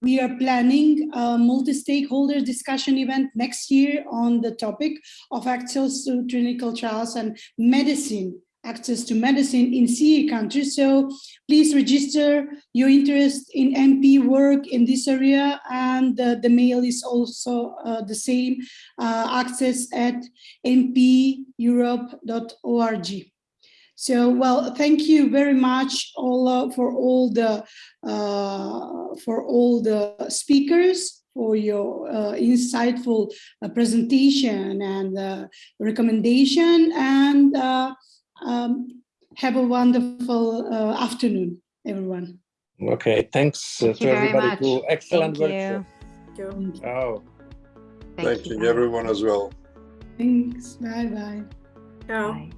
We are planning a multi-stakeholder discussion event next year on the topic of access to clinical trials and medicine, access to medicine in CE countries. So please register your interest in MP work in this area and uh, the mail is also uh, the same, uh, access at mpeurope.org. So, well, thank you very much all for all the uh, for all the speakers for your uh, insightful uh, presentation and uh, recommendation and um, have a wonderful uh, afternoon, everyone. Okay, thanks uh, Thank to you very everybody. much. To excellent Thank workshop. Thank you. Thank you. Oh. Thank you, everyone as well. Thanks. Bye bye. Ciao. Bye.